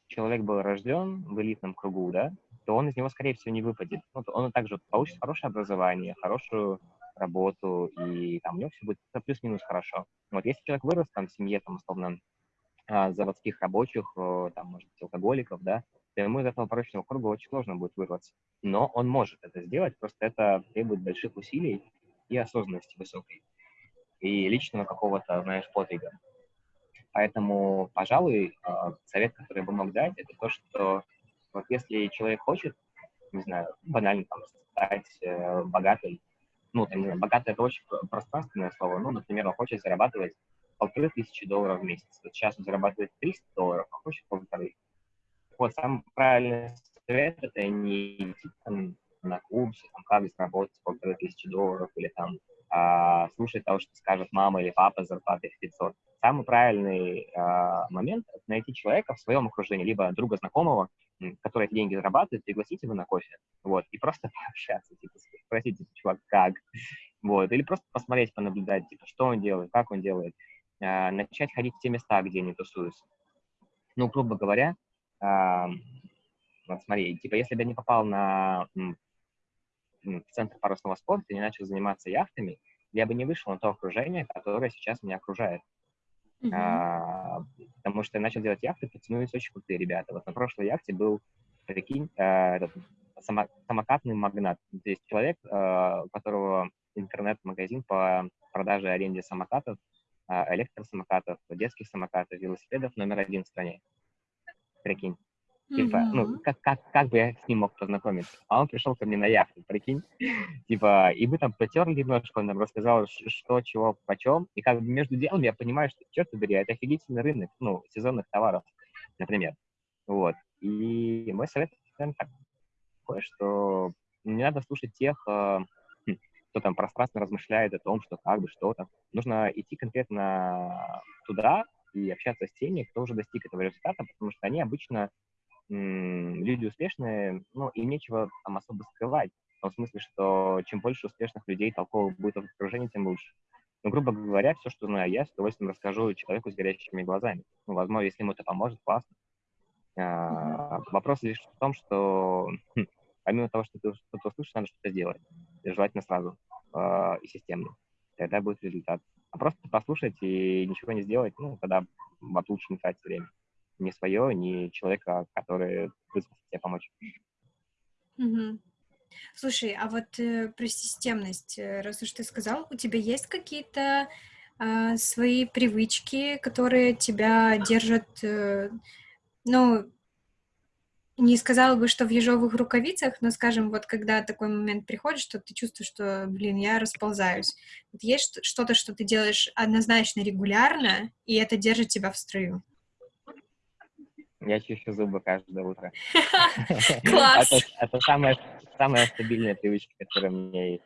человек был рожден в элитном кругу, да, то он из него, скорее всего, не выпадет. Ну, он также получит хорошее образование, хорошую работу, и там у него все будет плюс-минус хорошо. Вот если человек вырос там в семье, там, условно, а, заводских рабочих, там, может быть, алкоголиков, да, то ему из этого порочного круга очень сложно будет вырваться. Но он может это сделать, просто это требует больших усилий и осознанности высокой. И личного какого-то, знаешь, подвига. Поэтому, пожалуй, а, совет, который я бы мог дать, это то, что вот если человек хочет, не знаю, банально там, стать э, богатой, ну, там, не знаю, богатый это очень пространственное слово, ну, например, он хочет зарабатывать полторы тысячи долларов в месяц. Вот сейчас он зарабатывает 300 долларов, а хочет полторы. Вот, самый правильный совет — это не идти там, на курсы, там, как заработать полторы тысячи долларов, или там а, слушать того, что скажет мама или папа с зарплатой в 500. Самый правильный а, момент — это найти человека в своем окружении, либо друга знакомого, который эти деньги зарабатывает, пригласить его на кофе, вот, и просто пообщаться, типа, спросить, типа, чувак, как, вот, или просто посмотреть, понаблюдать, типа, что он делает, как он делает, э, начать ходить в те места, где они тусуются. Ну, грубо говоря, э, вот смотри, типа, если бы я не попал на в центр парусного спорта и не начал заниматься яхтами, я бы не вышел на то окружение, которое сейчас меня окружает. А, потому что я начал делать яхты, подтянулись очень крутые ребята. Вот на прошлой яхте был, прикинь, а, этот, само, самокатный магнат. То есть человек, а, у которого интернет-магазин по продаже и аренде самокатов, а, электросамокатов, детских самокатов, велосипедов номер один в стране. Прикинь. Типа, ну, как, как, как бы я с ним мог познакомиться? А он пришел ко мне на яхту, прикинь. Типа, и мы там потерли немножко, он нам рассказал, что, чего, почем. И как бы между делом я понимаю, что, черт побери, это офигительный рынок, ну, сезонных товаров, например. Вот. И мой совет такой, что не надо слушать тех, э, хм, кто там пространственно размышляет о том, что как бы, что там. Нужно идти конкретно туда и общаться с теми, кто уже достиг этого результата, потому что они обычно люди успешные, ну, им нечего там особо скрывать. В том смысле, что чем больше успешных людей толковых будет в окружении, тем лучше. Ну, грубо говоря, все, что знаю я, с удовольствием расскажу человеку с горящими глазами. Ну, возможно, если ему это поможет, классно. А, вопрос лишь в том, что хм, помимо того, что ты что-то услышишь, надо что-то сделать. И желательно сразу э, и системно. Тогда будет результат. А просто послушать и ничего не сделать, ну, тогда вот лучше не тратить время ни свое, ни человека, который вызвался тебе помочь. Угу. Слушай, а вот э, про системность, э, раз уж ты сказал, у тебя есть какие-то э, свои привычки, которые тебя держат, э, ну, не сказала бы, что в ежовых рукавицах, но, скажем, вот когда такой момент приходит, что ты чувствуешь, что, блин, я расползаюсь. Вот есть что-то, что ты делаешь однозначно регулярно, и это держит тебя в строю? Я чищу зубы каждое утро. Класс! Это самая стабильная привычка, которая у меня есть.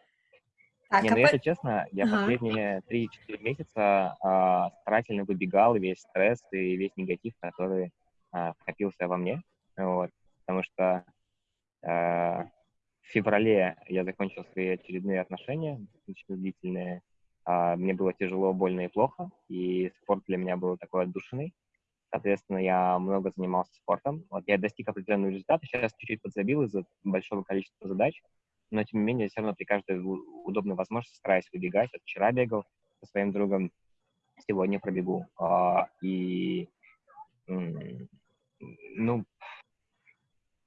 Не, а ну, если честно, я последние 3-4 месяца а, старательно выбегал весь стресс и весь негатив, который а, накопился во мне. Вот, потому что а, в феврале я закончил свои очередные отношения, достаточно длительные. А, мне было тяжело, больно и плохо, и спорт для меня был такой отдушенный. Соответственно, я много занимался спортом. Вот я достиг определенного результата. Сейчас чуть-чуть подзабил из-за большого количества задач. Но, тем не менее, все равно при каждой удобной возможности стараюсь выбегать. Вот вчера бегал со своим другом, сегодня пробегу. А, и, ну,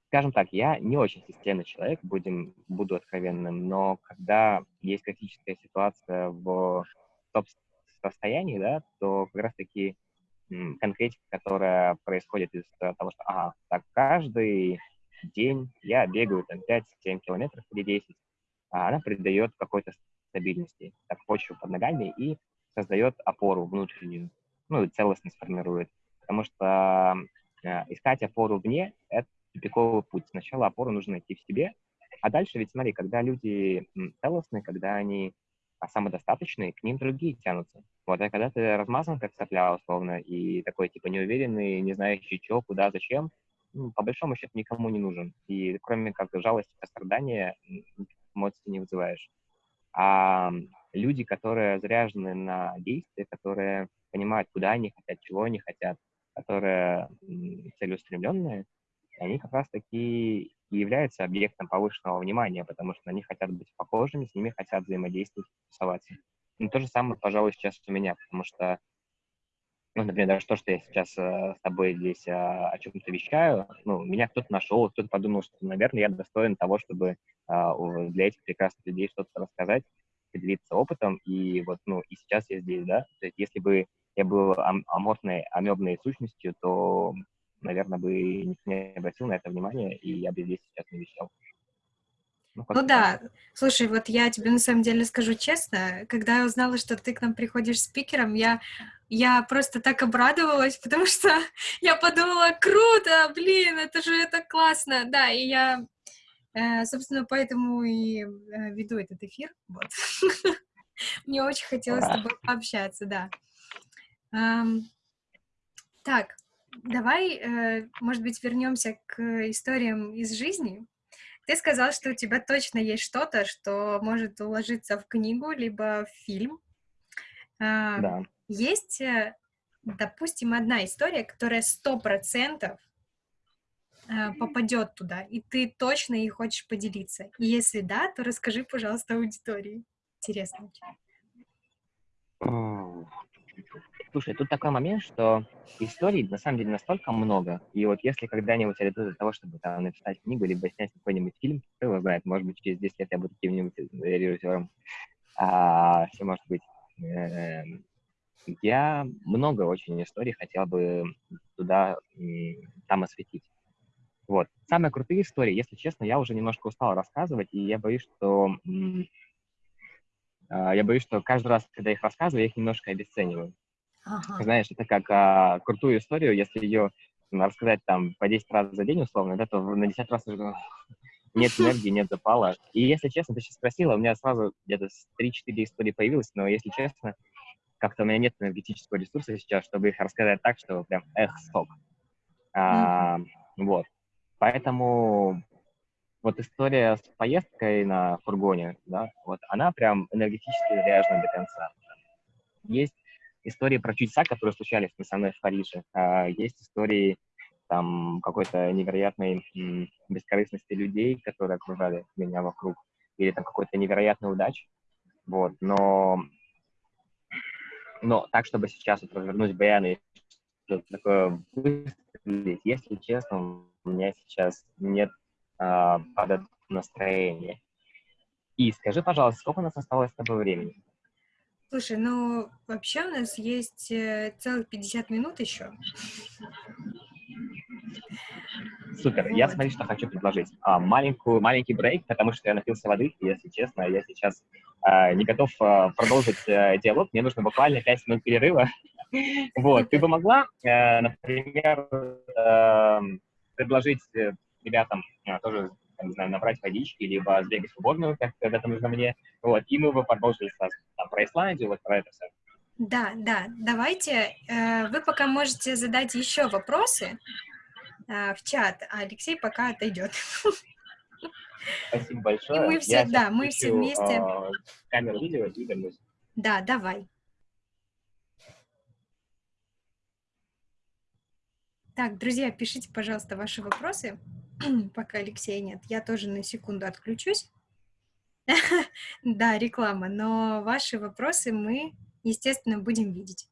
скажем так, я не очень системный человек, будем, буду откровенным, но когда есть критическая ситуация в топ-состоянии, да, то как раз-таки конкретика, которая происходит из того, что, ага, так, каждый день я бегаю там 5-7 километров или 10, а она придает какой-то стабильности, так, почву под ногами и создает опору внутреннюю, ну, и целостность формирует. Потому что э, искать опору вне — это тупиковый путь. Сначала опору нужно найти в себе, а дальше ведь, смотри, когда люди целостные, когда они а самодостаточные, к ним другие тянутся. Вот, а когда ты размазан, как сопля, условно, и такой, типа, неуверенный, не знающий, что, куда, зачем, ну, по большому счету никому не нужен. И кроме как жалости, сострадания, эмоций не вызываешь. А люди, которые заряжены на действия, которые понимают, куда они хотят, чего они хотят, которые целеустремленные, они как раз-таки и являются объектом повышенного внимания, потому что они хотят быть похожими, с ними хотят взаимодействовать, тусоваться. И то же самое, пожалуй, сейчас у меня, потому что, ну, например, даже то, что я сейчас э, с тобой здесь э, о чем-то вещаю, ну, меня кто-то нашел, кто-то подумал, что, наверное, я достоин того, чтобы э, для этих прекрасных людей что-то рассказать, поделиться опытом, и вот, ну, и сейчас я здесь, да, то есть если бы я был ам- аморфной, амебной сущностью, то наверное, бы никто не обратил на это внимание, и я бы здесь сейчас не вещал. Ну, ну да, слушай, вот я тебе на самом деле скажу честно, когда я узнала, что ты к нам приходишь спикером, я, я просто так обрадовалась, потому что я подумала, круто, блин, это же это классно, да, и я, э, собственно, поэтому и э, веду этот эфир, вот. Мне очень хотелось с тобой пообщаться, да. Так, Давай, э, может быть, вернемся к историям из жизни. Ты сказал, что у тебя точно есть что-то, что может уложиться в книгу, либо в фильм. А, Да. есть, э, допустим, одна история, которая 100 э, попадет туда, и ты точно ей хочешь поделиться? И если да, то расскажи, пожалуйста, аудитории. Интересно Слушай, тут такой момент, что историй на самом деле настолько много, и вот если когда-нибудь я до того, чтобы там написать книгу, либо снять какой-нибудь фильм, кто его знает, может быть, через 10 лет я буду каким-нибудь э, режиссером, а, все может быть. Эм, Я много очень историй хотел бы туда, там осветить. Вот. Самые крутые истории, если честно, я уже немножко устал рассказывать, и я боюсь, что а, я боюсь, что каждый раз, когда я их рассказываю, я их немножко обесцениваю. Ага. Знаешь, это как а, крутую историю, если ее рассказать там по 10 раз за день условно, да, то на 10 раз уже нет энергии, нет запала. И если честно, ты сейчас спросила, у меня сразу где-то 3-4 истории появилось, но если честно, как-то у меня нет энергетического ресурса сейчас, чтобы их рассказать так, что прям эх, сток. А, вот. Поэтому вот история с поездкой на фургоне, да, вот она прям энергетически заряжена до конца. Есть истории про чудеса, которые случались со мной в Париже. А, есть истории там какой-то невероятной бескорыстности людей, которые окружали меня вокруг, или там какой-то невероятной удачи. Вот, но, но так, чтобы сейчас вот развернуть баян и что-то такое выстрелить, если честно, у меня сейчас нет а, под настроения. И скажи, пожалуйста, сколько у нас осталось с тобой времени? Слушай, ну вообще у нас есть э, целых 50 минут еще. Супер. Я Вот. смотри, что хочу предложить. А, маленькую, маленький брейк, потому что я напился воды, и, если честно, я сейчас а, не готов а, продолжить а, диалог. Мне нужно буквально 5 минут перерыва. Вот. Ты бы могла, например, э, предложить ребятам тоже, там, не знаю, набрать водички, либо сбегать в уборную, как это нужно мне. Вот. И мы бы продолжили сразу там, про Исландию, вот про это все. Да, да, давайте. э, Вы пока можете задать еще вопросы э, в чат, а Алексей пока отойдет. Спасибо большое. И мы все- Я да, мы все включу, вместе. э, камеру видео и вернусь. Да, давай. Так, друзья, пишите, пожалуйста, ваши вопросы, пока Алексея нет. Я тоже на секунду отключусь. Да, реклама, но ваши вопросы мы, естественно, будем видеть.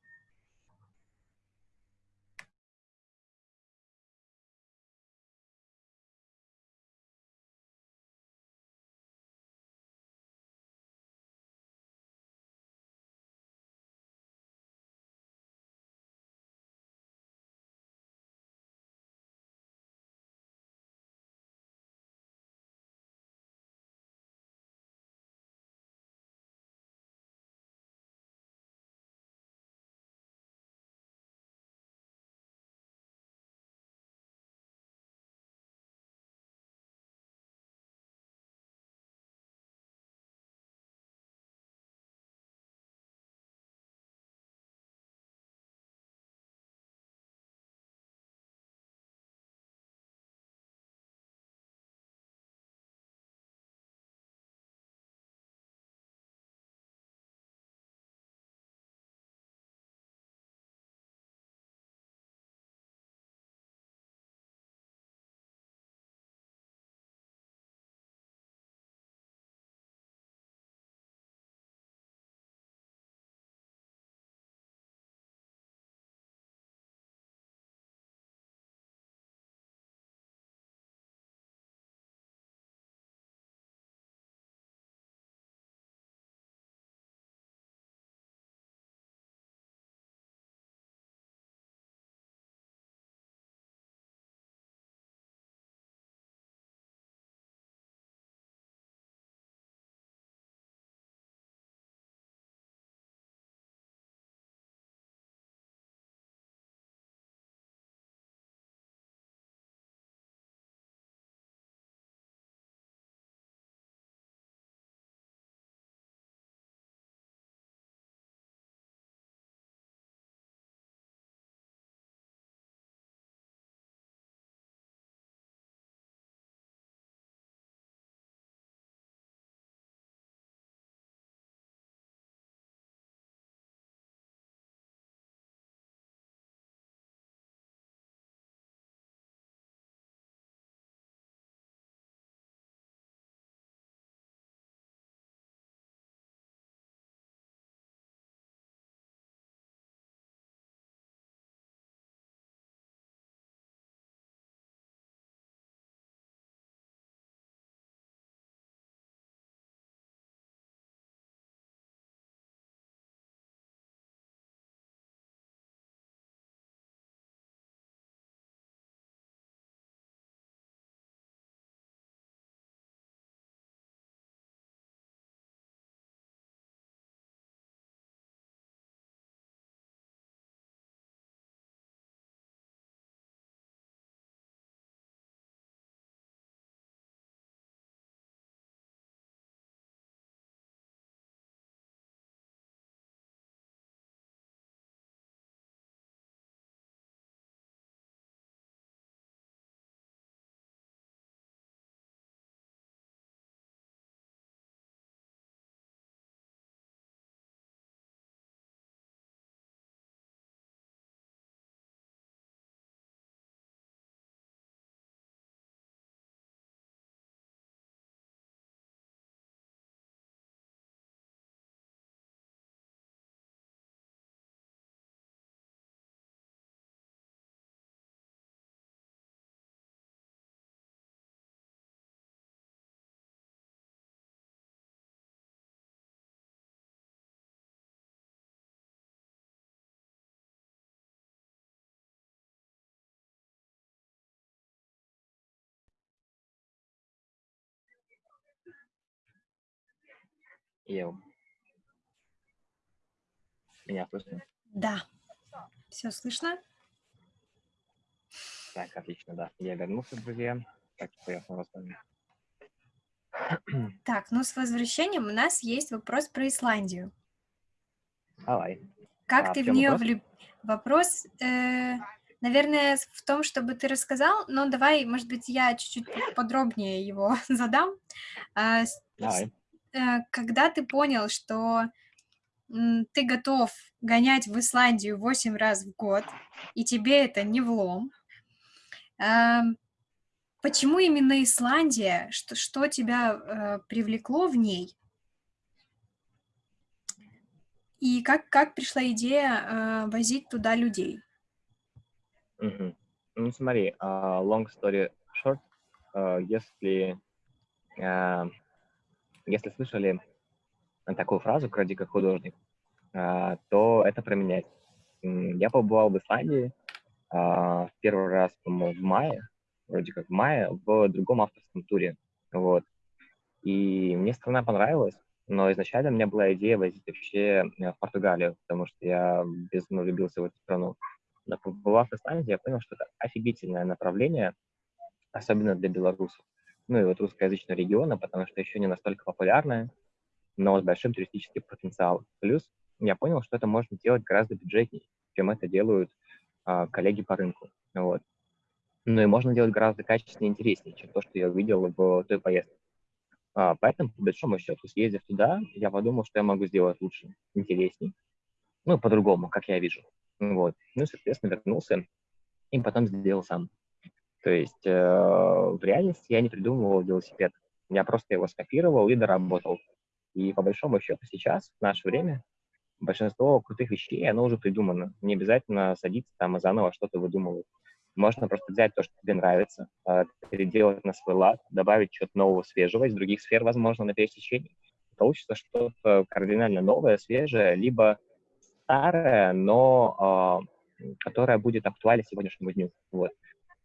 Ев. Меня слышно? Да. Все слышно? Так, отлично, да. Я вернулся, друзья. Так что я снова с вами. Так, ну с возвращением у нас есть вопрос про Исландию. Давай. Как А ты в в нее влюб... Вопрос, э, наверное, в том, чтобы ты рассказал, но давай, может быть, я чуть-чуть подробнее его задам. С- Давай. Э, Когда ты понял, что ты готов гонять в Исландию 8 раз в год, и тебе это не влом, ам, почему именно Исландия? Что, что тебя э, привлекло в ней? И как, как пришла идея э, возить туда людей? Мгм. Ну, смотри, а, long story short, а, если, а, если слышали такую фразу «кради как художник», а, то это про меня. М, Я побывал в Исландии а, в первый раз, по-моему, в мае, вроде как в мае, в другом авторском туре. Вот. И мне страна понравилась, но изначально у меня была идея возить вообще э, в Португалию, потому что я безумно влюбился в эту страну. Но побывав в Исландии, я понял, что это офигительное направление, особенно для белорусов. Ну и вот русскоязычного региона, потому что еще не настолько популярное, но с большим туристическим потенциалом. Плюс я понял, что это можно делать гораздо бюджетнее, чем это делают а, коллеги по рынку. Вот. Ну и можно делать гораздо качественнее и интереснее, чем то, что я увидел в той поездке. А, поэтому, по большому счету, съездив туда, я подумал, что я могу сделать лучше, интересней, ну, по-другому, как я вижу. Вот. Ну, соответственно, вернулся и потом сделал сам. То есть э, в реальности я не придумывал велосипед. Я просто его скопировал и доработал. И по большому счету сейчас, в наше время, большинство крутых вещей, оно уже придумано. Не обязательно садиться там и заново что-то выдумывать. Можно просто взять то, что тебе нравится, э, переделать на свой лад, добавить что-то нового, свежего из других сфер, возможно, на пересечении. Получится что-то кардинально новое, свежее, либо старое, но э, которое будет актуально сегодняшнему дню. Вот.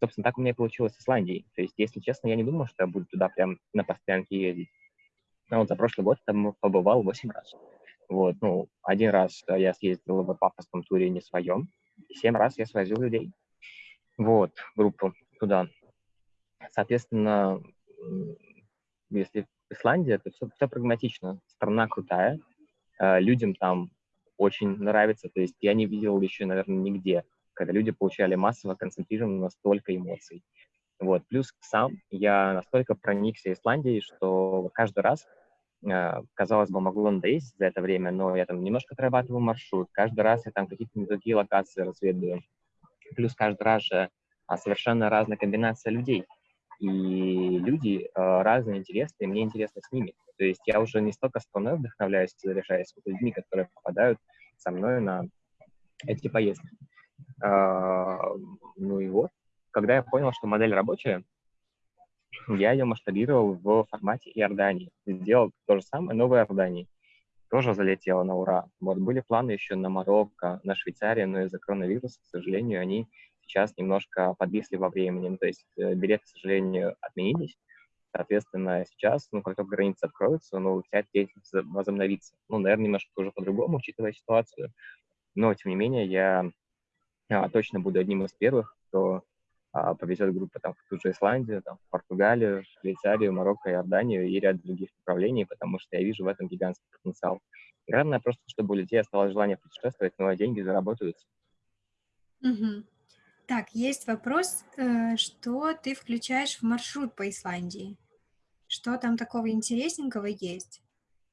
Собственно, так у меня и получилось с Исландией. То есть, если честно, я не думал, что я буду туда прям на постоянке ездить. Но вот за прошлый год там побывал 8 раз. Вот, ну, один раз я съездил в пафосном туре не своем, 7 раз я свозил людей. Вот, группу туда. Соответственно, если Исландия, то все, все прагматично. Страна крутая, э, людям там очень нравится. То есть я не видел еще, наверное, нигде, когда люди получали массово концентрированно столько эмоций. Вот. Плюс сам я настолько проникся Исландией, что каждый раз, э, казалось бы, могло надоесть за это время, но я там немножко отрабатываю маршрут, каждый раз я там какие-то не локации разведываю. Плюс каждый раз же а, совершенно разная комбинация людей. И люди э, разные, интересные, мне интересно с ними. То есть я уже не столько страной вдохновляюсь, заряжаюсь с людьми, которые попадают со мной на эти поездки. А, ну и вот, когда я понял, что модель рабочая, я ее масштабировал в формате Иордании. Сделал то же самое, но в Иордании. Тоже залетело на ура. Вот были планы еще на Марокко, на Швейцарию, но из-за коронавируса, к сожалению, они сейчас немножко подвисли во времени. Ну, то есть э, билеты, к сожалению, отменились. Соответственно, сейчас, ну, как только границы откроются, ну, вся деятельность возобновится. Ну, наверное, немножко уже по-другому, учитывая ситуацию. Но, тем не менее, я а, точно буду одним из первых, кто а, повезет группу там, в ту же Исландию, там, в Португалию, Швейцарию, Марокко, Иорданию и ряд других направлений, потому что я вижу в этом гигантский потенциал. Главное просто, чтобы у людей осталось желание путешествовать, но деньги заработаются. Мгм. Так, есть вопрос, э, что ты включаешь в маршрут по Исландии? Что там такого интересненького есть?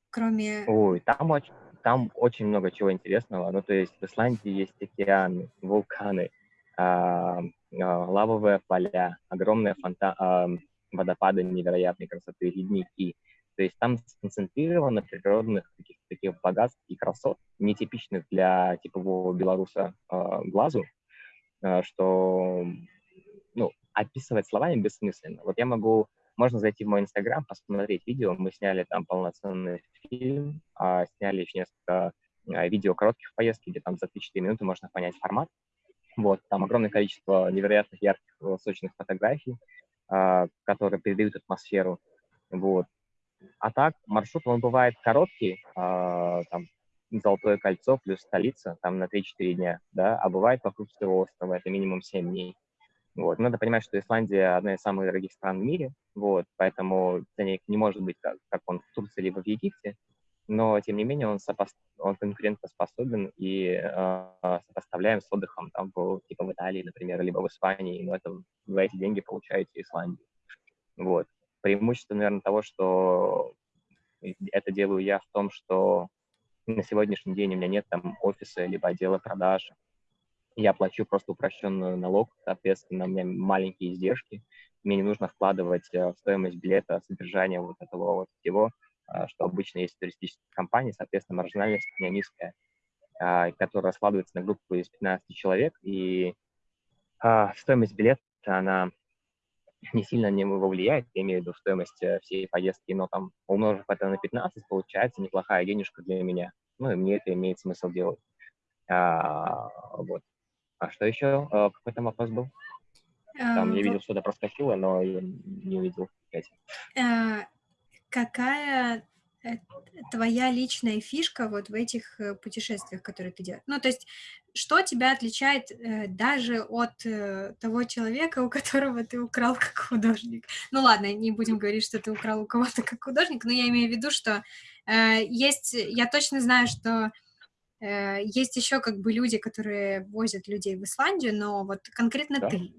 Кроме... Ой, там очень, там очень много чего интересного. Ну, то есть в Исландии есть океаны, вулканы, а, а, лавовые поля, огромные фонта а, водопады невероятной красоты, ледники. То есть там сконцентрировано природных таких, таких богатств и красот, нетипичных для типового белоруса а, глазу, а, что ну, описывать словами бессмысленно. Вот я могу можно зайти в мой инстаграм, посмотреть видео. Мы сняли там полноценный фильм, а, сняли еще несколько а, видео коротких поездки, где там за 3-4 минуты можно понять формат. Вот, там огромное количество невероятных ярких, сочных фотографий, а, которые передают атмосферу. Вот. А так, маршрут, он бывает короткий, э, там, Золотое кольцо плюс столица, там на 3-4 дня, да, а бывает вокруг всего острова, это минимум 7 дней. Вот. Надо понимать, что Исландия одна из самых дорогих стран в мире, вот, поэтому ценник не может быть как, как он в Турции либо в Египте, но, тем не менее, он, сопо... он конкурентоспособен и э, сопоставляем с отдыхом там, в, типа в Италии, например, либо в Испании, но это, за эти деньги получаете Исландию. Вот. Преимущество, наверное, того, что это делаю я в том, что на сегодняшний день у меня нет там офиса либо отдела продаж. Я плачу просто упрощенный налог, соответственно, у меня маленькие издержки. Мне не нужно вкладывать э, в стоимость билета содержание вот этого вот всего, а, что обычно есть в туристических компаниях, соответственно, маржинальность у меня низкая, а, которая складывается на группу из 15 человек, и а, стоимость билета, она не сильно на него влияет, я имею в виду стоимость э, всей поездки, но там, умножив это на 15, получается неплохая денежка для меня. Ну, и мне это имеет смысл делать. А, вот. А что еще? А, какой там вопрос был? Там я видел, что-то проскочило, но я не увидел. А, какая Э, твоя личная фишка вот в этих э, путешествиях, которые ты делаешь? Ну, то есть, что тебя отличает э, даже от э, того человека, у которого ты украл как художник? Ну, ладно, не будем говорить, что ты украл у кого-то как художник, но я имею в виду, что э, есть, я точно знаю, что э, есть еще как бы люди, которые возят людей в Исландию, но вот конкретно да. ты.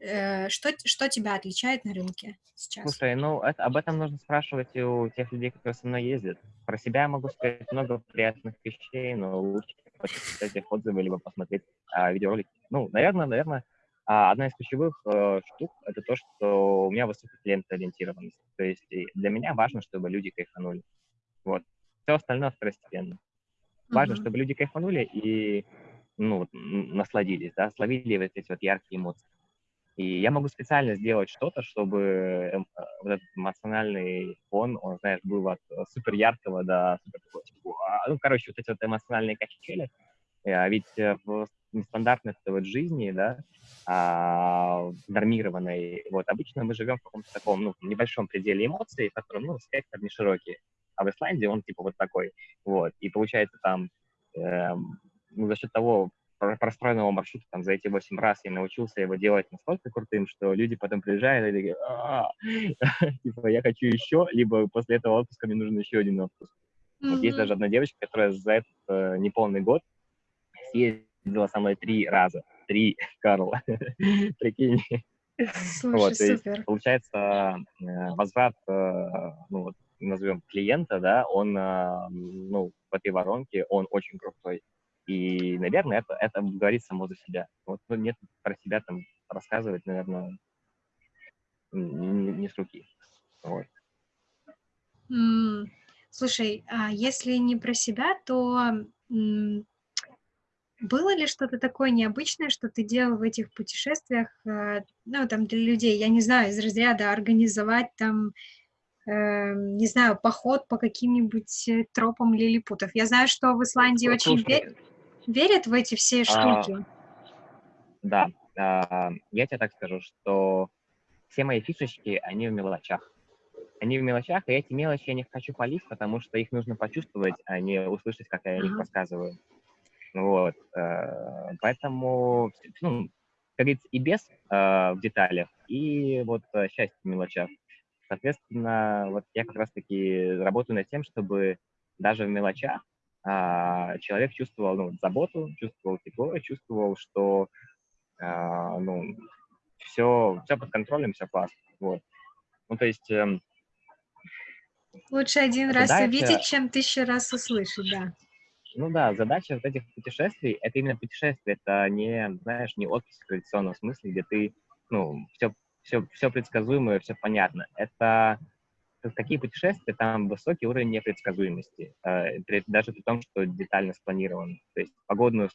Э, что, что тебя отличает на рынке сейчас? Слушай, ну это, об этом нужно спрашивать у тех людей, которые со мной ездят. Про себя я могу сказать много приятных вещей, но лучше почитать их отзывы, либо посмотреть а, видеоролики. Ну, наверное, наверное, а, одна из ключевых э, штук — это то, что у меня высокая клиентоориентированность. То есть для меня важно, чтобы люди кайфанули. Вот. Все остальное второстепенно. Важно, uh-huh. чтобы люди кайфанули и ну, насладились, да, словили вот эти вот яркие эмоции. И я могу специально сделать что-то, чтобы эм, э, вот этот эмоциональный фон, он, знаешь, был от э, супер яркого до супер такого, типа, ну, короче, вот эти вот эмоциональные качели. А ведь э, в нестандартной вот жизни, да, а, нормированной, вот, обычно мы живем в каком-то таком, ну, небольшом пределе эмоций, в котором, ну, спектр не широкий. А в Исландии он, типа, вот такой, вот. И получается там, э, ну, за счет того, простроенного маршрута там за эти 8 раз я научился его делать настолько крутым, что люди потом приезжают и такие, «А, типа, я хочу еще, либо после этого отпуска мне нужен еще один отпуск. Вот есть даже одна девочка, которая за этот э, неполный год съездила со мной три раза. Три, Карл. Прикинь. Слушай, вот, то есть, получается, э, возврат, э, ну, вот, назовем клиента, да, он, ну, в этой воронке, он очень крутой. И, наверное, это, это говорит само за себя. Вот ну, нет про себя там рассказывать, наверное, не, с руки. Вот. Mm. Слушай, а если не про себя, то было ли что-то такое необычное, что ты делал в этих путешествиях, э, ну, там, для людей, я не знаю, из разряда организовать там, э, не знаю, поход по каким-нибудь э, тропам лилипутов. Я знаю, что в Исландии Слушай, очень верят в эти все а, штуки? А, да, а, я тебе так скажу, что все мои фишечки, они в мелочах. Они в мелочах, и эти мелочи я не хочу палить, потому что их нужно почувствовать, а не услышать, как я о них рассказываю. Вот. Э, поэтому, ну, как говорится, и без э, в деталях, и вот счастье в мелочах. Соответственно, вот я как раз-таки работаю над тем, чтобы даже в мелочах а, человек чувствовал ну, заботу, чувствовал тепло, чувствовал, что а, ну, все, все под контролем, все классно. Вот. Ну, то есть... Эм, Лучше один задача, раз увидеть, чем тысячу раз услышать, да. Ну да, задача вот этих путешествий, это именно путешествие, это не, знаешь, не отпуск в традиционном смысле, где ты, ну, все, все, все предсказуемое, все понятно. Это такие путешествия, там высокий уровень непредсказуемости, э, даже при том, что детально спланирован. То есть погодные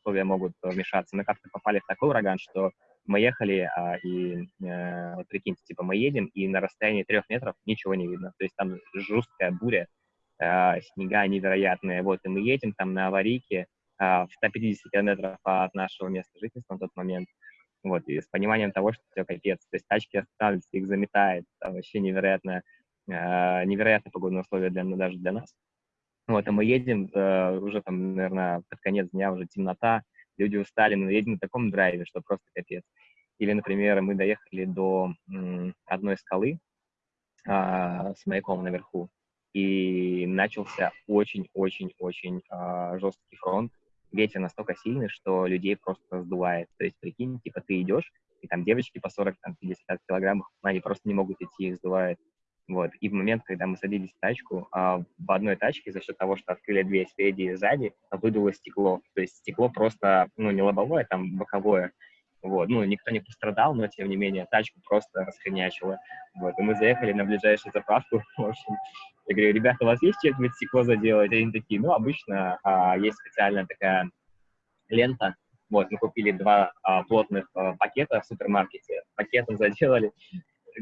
условия могут вмешаться. Мы как-то попали в такой ураган, что мы ехали, а, и, э, вот прикиньте, типа, мы едем, и на расстоянии трех метров ничего не видно. То есть там жесткая буря, э, снега невероятные. Вот, и мы едем там на аварийке в 150 километров от нашего места жительства на тот момент. Вот, и с пониманием того, что все капец. То есть тачки останавливаются, их заметает, там вообще невероятно э, невероятные погодные условия для, даже для нас. Вот, а мы едем, э, уже там, наверное, под конец дня уже темнота, люди устали, но едем на таком драйве, что просто капец. Или, например, мы доехали до м, одной скалы а, с маяком наверху, и начался очень-очень-очень а, жесткий фронт. Ветер настолько сильный, что людей просто сдувает. То есть, прикинь, типа ты идешь, и там девочки по 40-50 килограммов, они просто не могут идти, их сдувает. Вот. И в момент, когда мы садились в тачку, а, в одной тачке за счет того, что открыли дверь спереди и сзади, выдуло стекло. То есть стекло просто, ну, не лобовое, там боковое. Вот. Ну, никто не пострадал, но, тем не менее, тачку просто расхренячило. Вот. И мы заехали на ближайшую заправку. В общем, я говорю, ребята, у вас есть чем-нибудь стекло заделать? И они такие, ну, обычно а, есть специальная такая лента, вот, мы купили два а, плотных а, пакета в супермаркете, пакетом заделали,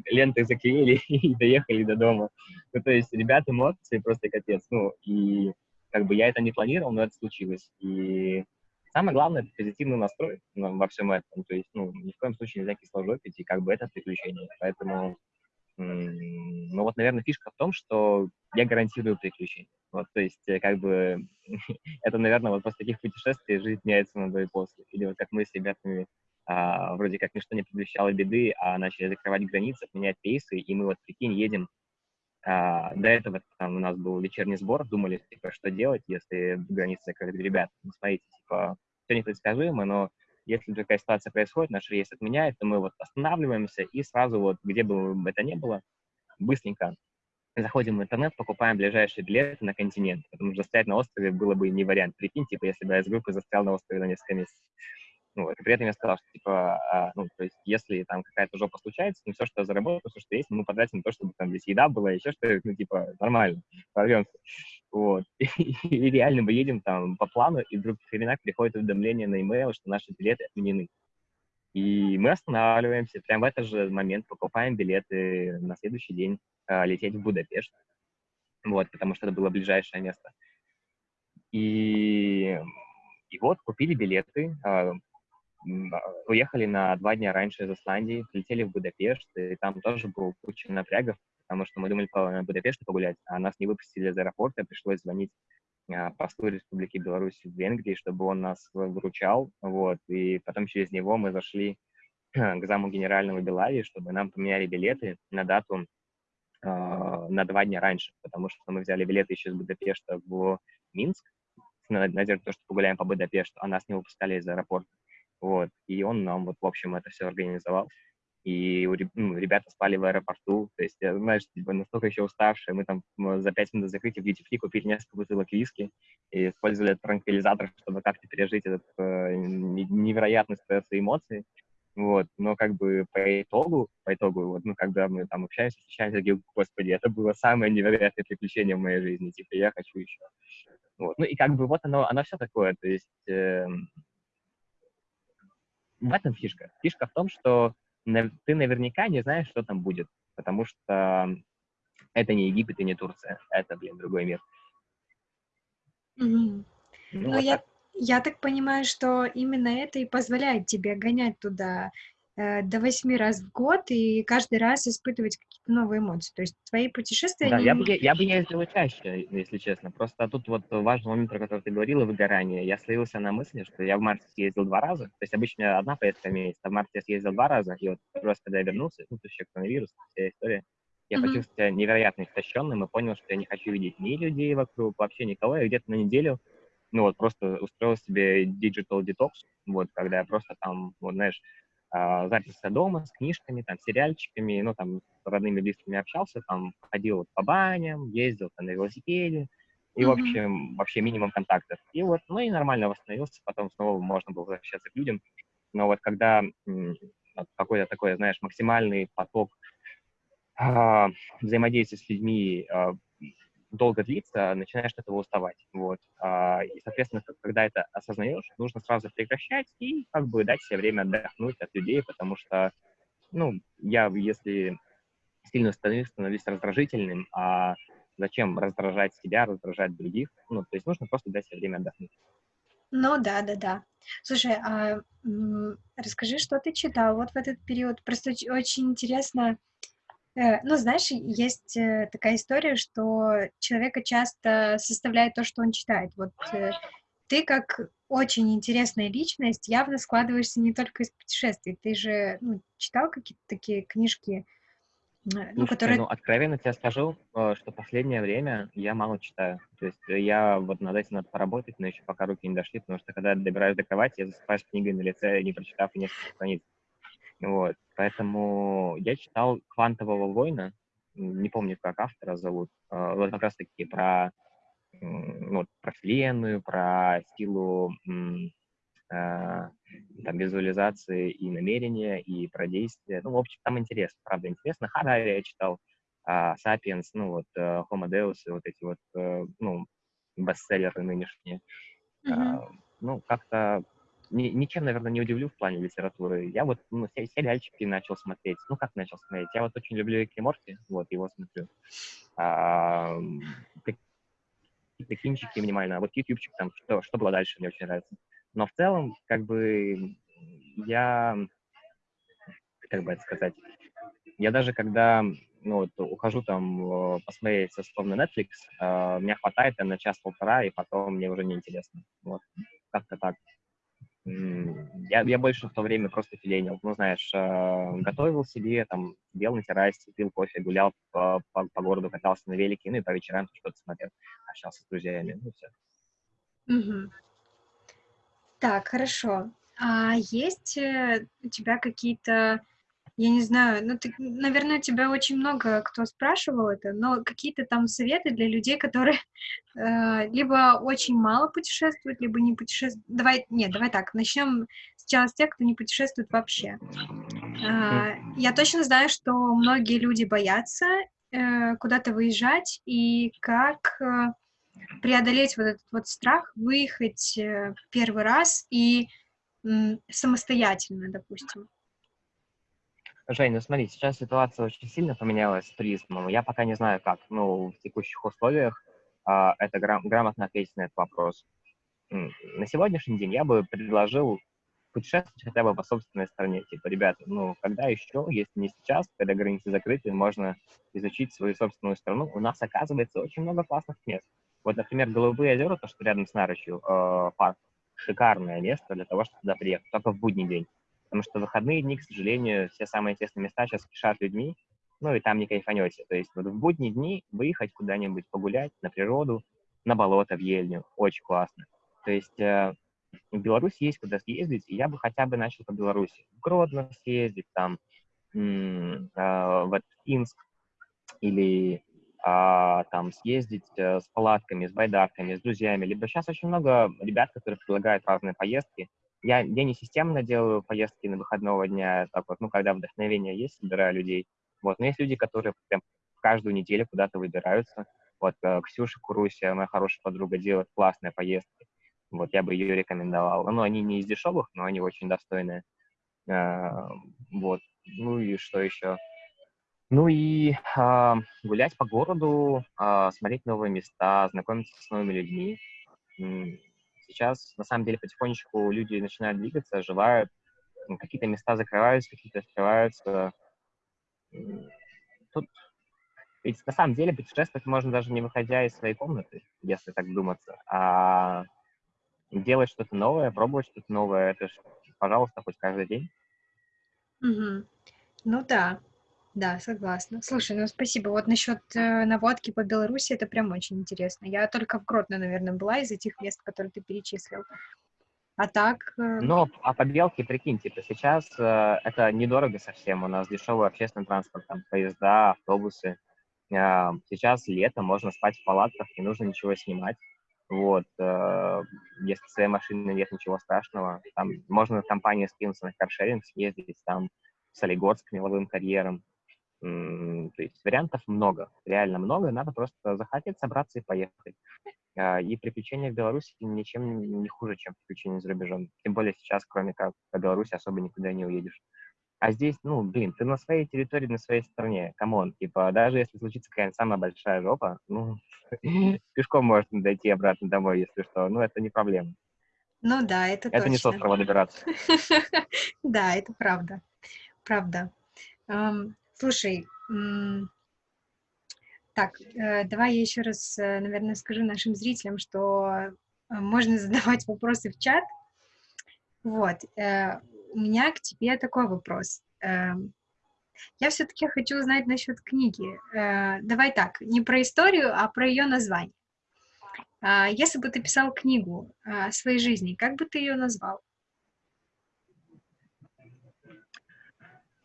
лентой заклеили и доехали до дома. Ну, то есть ребята молодцы, просто капец. Ну, и как бы я это не планировал, но это случилось. И самое главное — это позитивный настрой во всем этом. То есть, ну, ни в коем случае нельзя кисложопить, и как бы это приключение. Поэтому, ну, вот, наверное, фишка в том, что я гарантирую приключения. Вот, то есть, э, как бы, это, наверное, вот после таких путешествий жизнь меняется на до и после. Или вот как мы с ребятами а, вроде как ничто не предвещало беды, а начали закрывать границы, менять рейсы, и мы вот, прикинь, едем а, до этого там у нас был вечерний сбор, думали, типа, что делать, если границы закрыты. Ребят, ну, смотрите, типа, все непредсказуемо, но если такая ситуация происходит, наш рейс отменяет, то мы вот останавливаемся и сразу вот, где бы это ни было, быстренько заходим в интернет, покупаем ближайшие билеты на континент, потому что застрять на острове было бы не вариант. Прикинь, типа, если бы я из группы застрял на острове на несколько месяцев. Ну, при этом я сказал, что, типа, а, ну, то есть, если там какая-то жопа случается, ну, все, что заработал, все, что есть, мы потратим на то, чтобы там здесь еда была, еще что-то, ну, типа, нормально, порвемся. Вот. И, реально мы едем там по плану, и вдруг в хренак приходит уведомление на e-mail, что наши билеты отменены. И мы останавливаемся, прямо в этот же момент покупаем билеты на следующий день э, лететь в Будапешт. Вот, потому что это было ближайшее место. И, и вот, купили билеты, э, уехали на два дня раньше из Исландии, летели в Будапешт, и там тоже был куча напрягов, потому что мы думали по Будапешту погулять, а нас не выпустили из аэропорта, пришлось звонить а, послу Республики Беларусь в Венгрии, чтобы он нас выручал, вот, и потом через него мы зашли к заму генерального Белавии, чтобы нам поменяли билеты на дату э, на два дня раньше, потому что мы взяли билеты еще из Будапешта в Минск, с надеждой, что погуляем по Будапешту, а нас не выпускали из аэропорта. Вот. И он нам вот, в общем, это все организовал. И ну, ребята спали в аэропорту, то есть, знаешь, типа, настолько еще уставшие, мы там за пять минут закрытия в duty купили несколько бутылок виски и использовали этот транквилизатор, чтобы как-то пережить этот э, невероятный стресс и эмоции. Вот, но как бы по итогу, по итогу, вот, ну, когда мы там общаемся, встречаемся, я говорю, господи, это было самое невероятное приключение в моей жизни, типа, я хочу еще. Вот, ну, и как бы вот оно, оно все такое, то есть, э, в этом фишка. Фишка в том, что ты наверняка не знаешь, что там будет, потому что это не Египет и не Турция, это, блин, другой мир. Mm-hmm. Ну, ну вот я, я так понимаю, что именно это и позволяет тебе гонять туда до восьми раз в год и каждый раз испытывать какие-то новые эмоции. То есть твои путешествия... Да, они... я, бы, я бы ездил чаще, если честно. Просто тут вот важный момент, про который ты говорила, выгорание. Я слился на мысли, что я в марте съездил два раза. То есть обычно одна поездка в месяц, а в марте я съездил два раза. И вот раз, когда я вернулся, ну, то есть коронавирус, вся история, я mm-hmm. почувствовал себя невероятно истощенным и понял, что я не хочу видеть ни людей вокруг, вообще никого. Я где-то на неделю ну вот просто устроил себе digital detox, вот, когда я просто там, вот, знаешь, а, записался дома с книжками, там, сериальчиками, ну, там, с родными близкими общался, там, ходил по баням, ездил там на велосипеде, и, mm-hmm. в общем, вообще минимум контактов. И вот, ну, и нормально восстановился, потом снова можно было возвращаться к людям. Но вот когда какой-то такой, знаешь, максимальный поток а, взаимодействия с людьми а, долго длится, начинаешь от этого уставать. Вот. А, и, соответственно, когда это осознаешь, нужно сразу прекращать и как бы дать себе время отдохнуть от людей, потому что, ну, я, если сильно становлюсь, становлюсь раздражительным, а зачем раздражать себя, раздражать других? Ну, то есть нужно просто дать себе время отдохнуть. Ну да, да, да. Слушай, а расскажи, что ты читал вот в этот период? Просто очень интересно, ну, знаешь, есть э, такая история, что человека часто составляет то, что он читает. Вот э, ты как очень интересная личность явно складываешься не только из путешествий. Ты же ну, читал какие-то такие книжки, ну, Слушайте, которые... ну, откровенно тебе скажу, что последнее время я мало читаю. То есть я вот над этим надо поработать, но еще пока руки не дошли, потому что когда я добираюсь до кровати, я засыпаю с книгой на лице, не прочитав несколько страниц. Вот, поэтому я читал «Квантового воина», не помню, как автора зовут, а, вот как раз-таки про, ну, про Вселенную, про силу а, там, визуализации и намерения, и про действия. Ну, в общем, там интересно, правда, интересно. Харари я читал, Сапиенс, ну, вот, э, Homo Deus, вот эти вот, э, ну, бестселлеры нынешние. Mm-hmm. Ну, как-то ни, ничем, наверное, не удивлю в плане литературы. Я вот ну, сериальчики начал смотреть. Ну, как начал смотреть? Я вот очень люблю Рик и Морти, вот, его смотрю. А, минимально. А вот ютубчик там, что, что было дальше, мне очень нравится. Но в целом, как бы, я, как бы это сказать, я даже когда ну, вот, ухожу там посмотреть условно Netflix, э, меня хватает на час-полтора, и потом мне уже неинтересно. Вот, как-то так. Я, я больше в то время просто филенил. Ну, знаешь, э, готовил себе, там, сидел на террасе, пил кофе, гулял по, по, по городу, катался на велике, ну и по вечерам что-то смотрел, общался с друзьями, ну все. Угу. Так, хорошо. А есть э, у тебя какие-то я не знаю, ну, ты, наверное, тебя очень много кто спрашивал это, но какие-то там советы для людей, которые э, либо очень мало путешествуют, либо не путешествуют. Давай, нет, давай так, начнем сначала с тех, кто не путешествует вообще. Э, я точно знаю, что многие люди боятся э, куда-то выезжать, и как э, преодолеть вот этот вот страх, выехать э, первый раз и э, самостоятельно, допустим. Жень, ну смотри, сейчас ситуация очень сильно поменялась с туризмом. Я пока не знаю, как, ну, в текущих условиях а, это грам- грамотно ответить на этот вопрос. На сегодняшний день я бы предложил путешествовать хотя бы по собственной стране. Типа, ребята, ну, когда еще, если не сейчас, когда границы закрыты, можно изучить свою собственную страну. У нас, оказывается, очень много классных мест. Вот, например, Голубые озера, то, что рядом с Нарочью, э, парк, шикарное место для того, чтобы туда приехать, только в будний день. Потому что выходные дни, к сожалению, все самые тесные места сейчас кишат людьми, ну и там не кайфанете. То есть вот в будние дни выехать куда-нибудь погулять на природу, на болото, в Ельню, очень классно. То есть э, в Беларуси есть куда съездить, и я бы хотя бы начал по Беларуси. В Гродно съездить, там, э, в Инск, или а, там съездить э, с палатками, с байдарками, с друзьями. Либо сейчас очень много ребят, которые предлагают разные поездки, я, я не системно делаю поездки на выходного дня, так вот, ну, когда вдохновение есть, собираю людей. Вот, но есть люди, которые прям каждую неделю куда-то выбираются. Вот э, Ксюша Курусия, моя хорошая подруга, делает классные поездки. Вот, я бы ее рекомендовал. Ну, они не из дешевых, но они очень достойные. А, вот. Ну и что еще? Ну и а, гулять по городу, а, смотреть новые места, знакомиться с новыми людьми. Сейчас, на самом деле, потихонечку люди начинают двигаться, оживают, какие-то места закрываются, какие-то открываются. Тут ведь на самом деле путешествовать можно даже не выходя из своей комнаты, если так думаться, а делать что-то новое, пробовать что-то новое, это же, пожалуйста, хоть каждый день. Угу. Ну да, да, согласна. Слушай, ну спасибо. Вот насчет э, наводки по Беларуси, это прям очень интересно. Я только в Гродно, наверное, была из этих мест, которые ты перечислил. А так... Э... Но, а по Белке, прикинь, типа, сейчас э, это недорого совсем. У нас дешевый общественный транспорт, там, поезда, автобусы. Э, сейчас лето, можно спать в палатках, не нужно ничего снимать. Вот, э, если своей машины нет, ничего страшного. Там можно в компании скинуться на каршеринг, съездить там в Солигорск меловым карьером, то есть вариантов много, реально много, надо просто захотеть собраться и поехать. А, и приключения в Беларуси ничем не хуже, чем приключения за рубежом. Тем более сейчас, кроме как по Беларуси, особо никуда не уедешь. А здесь, ну, блин, ты на своей территории, на своей стране, come on, типа, даже если случится какая-нибудь самая большая жопа, ну, пешком можно дойти обратно домой, если что, ну, это не проблема. Ну да, это Это не с острова Да, это правда, правда. Слушай, Так, э, давай я еще раз, э, наверное, скажу нашим зрителям, что э, можно задавать вопросы в чат. Вот, у меня к тебе такой вопрос. Эм, я все-таки хочу узнать насчет книги. Давай так, не про историю, а про ее название. А, если бы ты писал книгу о своей жизни, как бы ты ее назвал?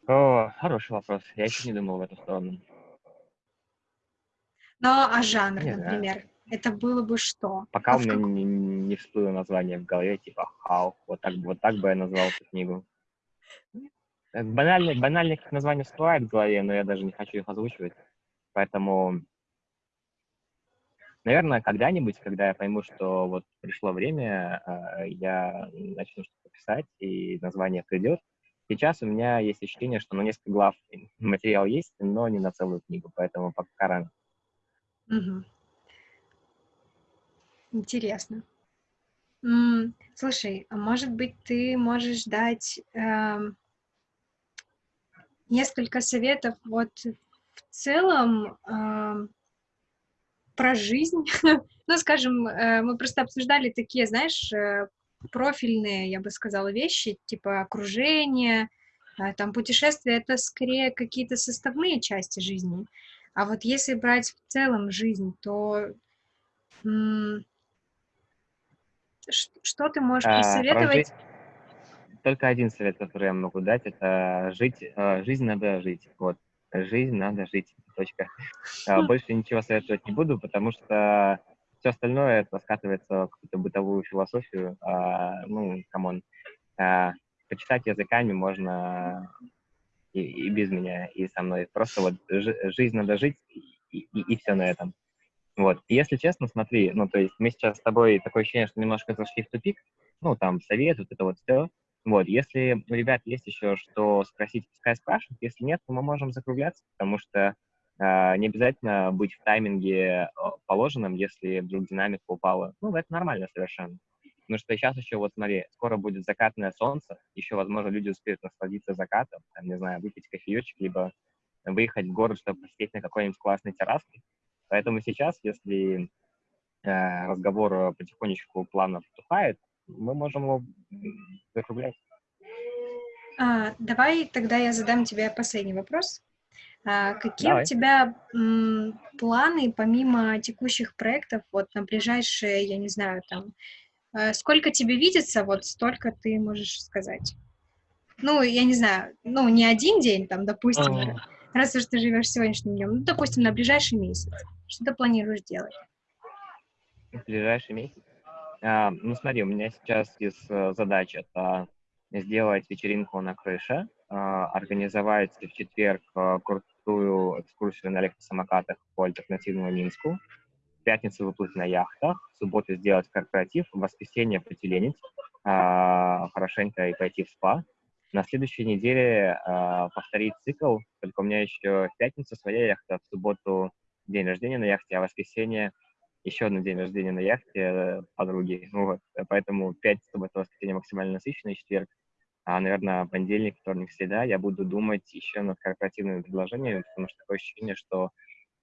О, хороший вопрос. Я еще не думал в эту сторону. Ну, а жанр, не например? Знаю. Это было бы что? Пока а у меня как... не, не всплыло название в голове, типа «Хау». Вот так, вот так бы я назвал эту книгу. Банальные, банальные названия всплывают в голове, но я даже не хочу их озвучивать. Поэтому, наверное, когда-нибудь, когда я пойму, что вот пришло время, а, я начну что-то писать, и название придет. Сейчас у меня есть ощущение, что на несколько глав материал есть, но не на целую книгу, поэтому пока рано. Интересно. Слушай, а может быть, ты можешь дать эм, несколько советов вот в целом эм, про жизнь? Ну, скажем, э, мы просто обсуждали такие, знаешь, э, профильные, я бы сказала, вещи, типа окружение, э, там путешествия, это скорее какие-то составные части жизни. А вот если брать в целом жизнь, то что ты можешь а, посоветовать? Только один совет, который я могу дать, это жить, э, жизнь надо жить. Вот, жизнь надо жить. Точка. А, больше ничего советовать не буду, потому что все остальное это скатывается в какую-то бытовую философию. А, ну, come on. А, почесать языками можно и, и без меня, и со мной. Просто вот жизнь надо жить, и, и, и все на этом. Вот. И если честно, смотри, ну, то есть мы сейчас с тобой такое ощущение, что немножко зашли в тупик, ну, там, совет, вот это вот все. Вот, если у ребят есть еще что спросить, пускай спрашивают, если нет, то мы можем закругляться, потому что не обязательно быть в тайминге положенном, если вдруг динамика упала. Ну, это нормально совершенно. Потому что сейчас еще, вот смотри, скоро будет закатное солнце, еще, возможно, люди успеют насладиться закатом, там, не знаю, выпить кофеечек, либо выехать в город, чтобы посидеть на какой-нибудь классной терраске. Поэтому сейчас, если э, разговор потихонечку плавно потухает, мы можем его закруглять. А, давай тогда я задам тебе последний вопрос. А, какие Давай. у тебя м, планы помимо текущих проектов вот на ближайшие, я не знаю, там Э, сколько тебе видится, вот столько ты можешь сказать. Ну, я не знаю, ну, не один день, там, допустим, mm. раз уж ты живешь сегодняшним днем, ну, допустим, на ближайший месяц. Что ты планируешь делать? В ближайший месяц? А, ну, смотри, у меня сейчас из uh, задач это сделать вечеринку на крыше, организовать в четверг uh, крутую экскурсию на электросамокатах по альтернативному Минску, пятницу выплыть на яхтах, в субботу сделать корпоратив, в воскресенье потеленить, а, хорошенько и пойти в спа. На следующей неделе а, повторить цикл, только у меня еще в пятницу своя яхта, в субботу день рождения на яхте, а в воскресенье еще один день рождения на яхте э, подруги. Ну, вот. Поэтому пятница, суббота, воскресенье максимально насыщенный четверг. А, наверное, понедельник, вторник, среда я буду думать еще над корпоративными предложениями, потому что такое ощущение, что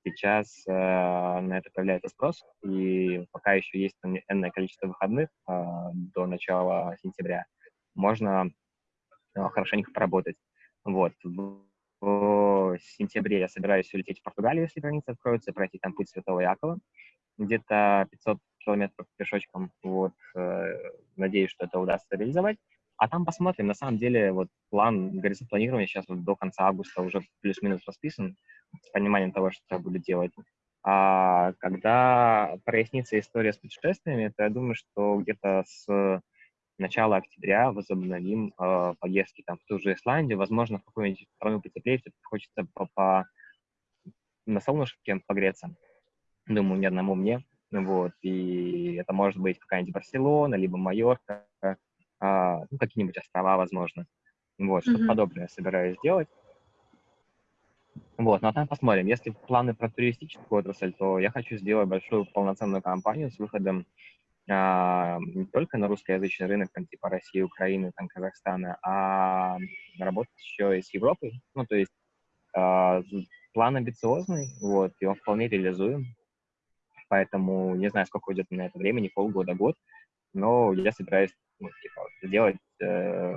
сейчас э, на это появляется спрос, и пока еще есть энное количество выходных э, до начала сентября, можно э, хорошенько поработать. Вот. В, в сентябре я собираюсь улететь в Португалию, если граница откроется, пройти там путь Святого Якова, где-то 500 километров пешочком. Вот. Э, надеюсь, что это удастся реализовать. А там посмотрим. На самом деле, вот план горизонт планирования сейчас вот до конца августа уже плюс-минус расписан с пониманием того, что я буду делать. А когда прояснится история с путешествиями, то я думаю, что где-то с начала октября возобновим э, поездки там, в ту же Исландию, возможно, в какую-нибудь страну потеплее, все-таки хочется по, по, на солнышке погреться. Думаю, ни одному мне. Вот, и это может быть какая-нибудь Барселона, либо Майорка, а, ну, какие-нибудь острова, возможно. Вот, что-то mm-hmm. подобное собираюсь сделать. Вот, ну а там посмотрим. Если планы про туристическую отрасль, то я хочу сделать большую полноценную компанию с выходом а, не только на русскоязычный рынок, там, типа России, Украины, там, Казахстана, а работать еще и с Европой. Ну, то есть а, план амбициозный, вот, и он вполне реализуем. Поэтому не знаю, сколько уйдет на это времени, полгода, год, но я собираюсь ну, типа, сделать, э,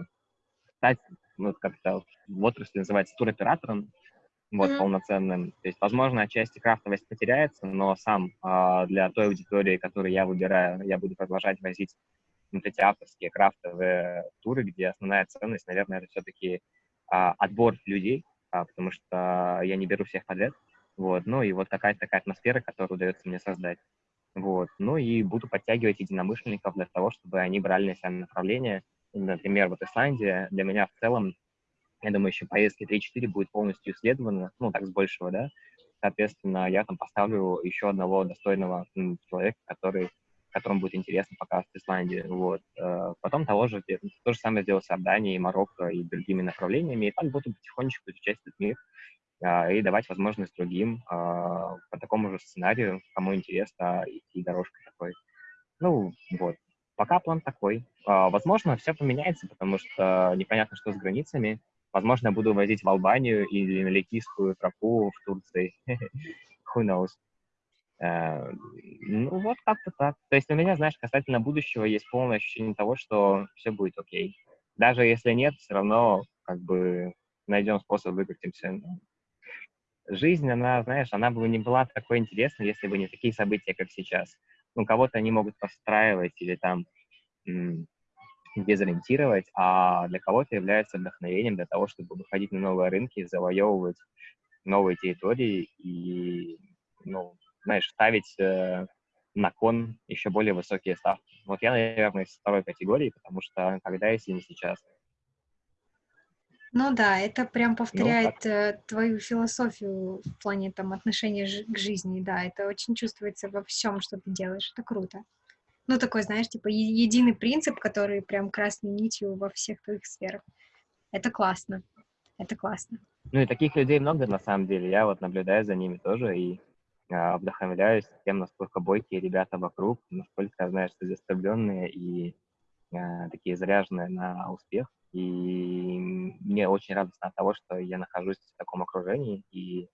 стать, ну, как-то в отрасли называется туроператором, вот, mm-hmm. полноценным. То есть, возможно, отчасти крафтовость потеряется, но сам э, для той аудитории, которую я выбираю, я буду продолжать возить вот эти авторские крафтовые туры, где основная ценность, наверное, это все-таки э, отбор людей, э, потому что я не беру всех подряд, вот, ну и вот какая-то такая атмосфера, которую удается мне создать. Вот. Ну и буду подтягивать единомышленников для того, чтобы они брали на себя направление. Например, вот Исландия для меня в целом я думаю, еще поездки 3-4 будет полностью исследовано, ну, так с большего, да. Соответственно, я там поставлю еще одного достойного человека, который, которому будет интересно показывать Исландию. Вот. Э, потом того же, то же самое сделаю с Иорданией, Марокко и другими направлениями, и так буду потихонечку изучать этот мир и давать возможность другим а, по такому же сценарию, кому интересно идти дорожкой такой. Ну, вот. Пока план такой. А, возможно, все поменяется, потому что непонятно, что с границами. Возможно, я буду возить в Албанию или на Ликийскую тропу в Турции. Who knows? Uh, ну, вот как-то так. То есть у меня, знаешь, касательно будущего есть полное ощущение того, что все будет окей. Даже если нет, все равно как бы найдем способ выкрутимся. Жизнь, она, знаешь, она бы не была такой интересной, если бы не такие события, как сейчас. Ну, кого-то они могут постраивать или там дезориентировать, а для кого-то является вдохновением для того, чтобы выходить на новые рынки, завоевывать новые территории и, ну, знаешь, ставить э, на кон еще более высокие ставки. Вот я, наверное, из второй категории, потому что когда, если не сейчас. Ну да, это прям ну, повторяет ну, твою философию в плане там отношения к жизни, да, это очень чувствуется во всем, что ты делаешь, это круто. Ну, такой, знаешь, типа единый принцип, который прям красной нитью во всех твоих сферах. Это классно. Это классно. Ну и таких людей много на самом деле. Я вот наблюдаю за ними тоже и э, вдохновляюсь тем, насколько бойкие ребята вокруг, насколько, знаешь, целеустремленные и э, такие заряженные на успех. И мне очень радостно от того, что я нахожусь в таком окружении, и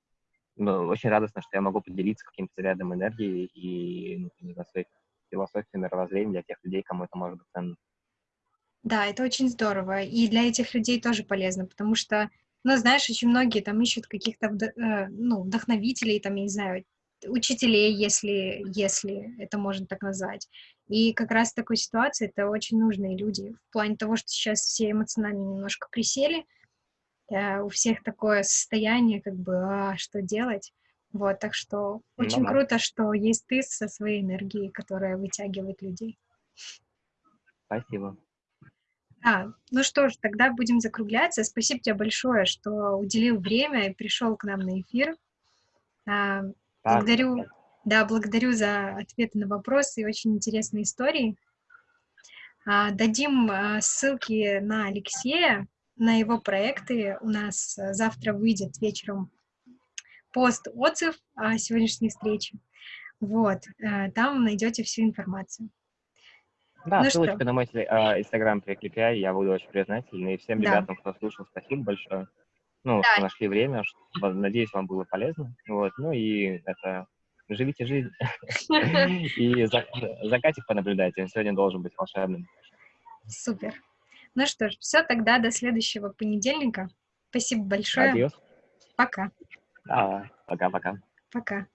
ну, очень радостно, что я могу поделиться каким-то зарядом энергии и ну, своих философия мировоззрения для тех людей, кому это может быть ценно. Да, это очень здорово. И для этих людей тоже полезно, потому что, ну, знаешь, очень многие там ищут каких-то, э, ну, вдохновителей, там, я не знаю, учителей, если, если это можно так назвать. И как раз в такой ситуации это очень нужные люди. В плане того, что сейчас все эмоционально немножко присели, э, у всех такое состояние, как бы, а, что делать? Вот, так что очень ну, круто, что есть ты со своей энергией, которая вытягивает людей. Спасибо. А, ну что ж, тогда будем закругляться. Спасибо тебе большое, что уделил время и пришел к нам на эфир. А, благодарю, да, благодарю за ответы на вопросы и очень интересные истории. А, дадим а, ссылки на Алексея, на его проекты. У нас завтра выйдет вечером пост-отзыв о сегодняшней встрече. Вот, э, там найдете всю информацию. Да, ну ссылочка что? на мой а, инстаграм прикрепляй, я буду очень признателен. И всем да. ребятам, кто слушал, спасибо большое. Ну, да. что нашли время, что, надеюсь, вам было полезно. Вот, ну и это, живите жизнь. И закатик понаблюдайте, он сегодня должен быть волшебным. Супер. Ну что ж, все, тогда до следующего понедельника. Спасибо большое. Адьос. Пока. Пока-пока. Пока.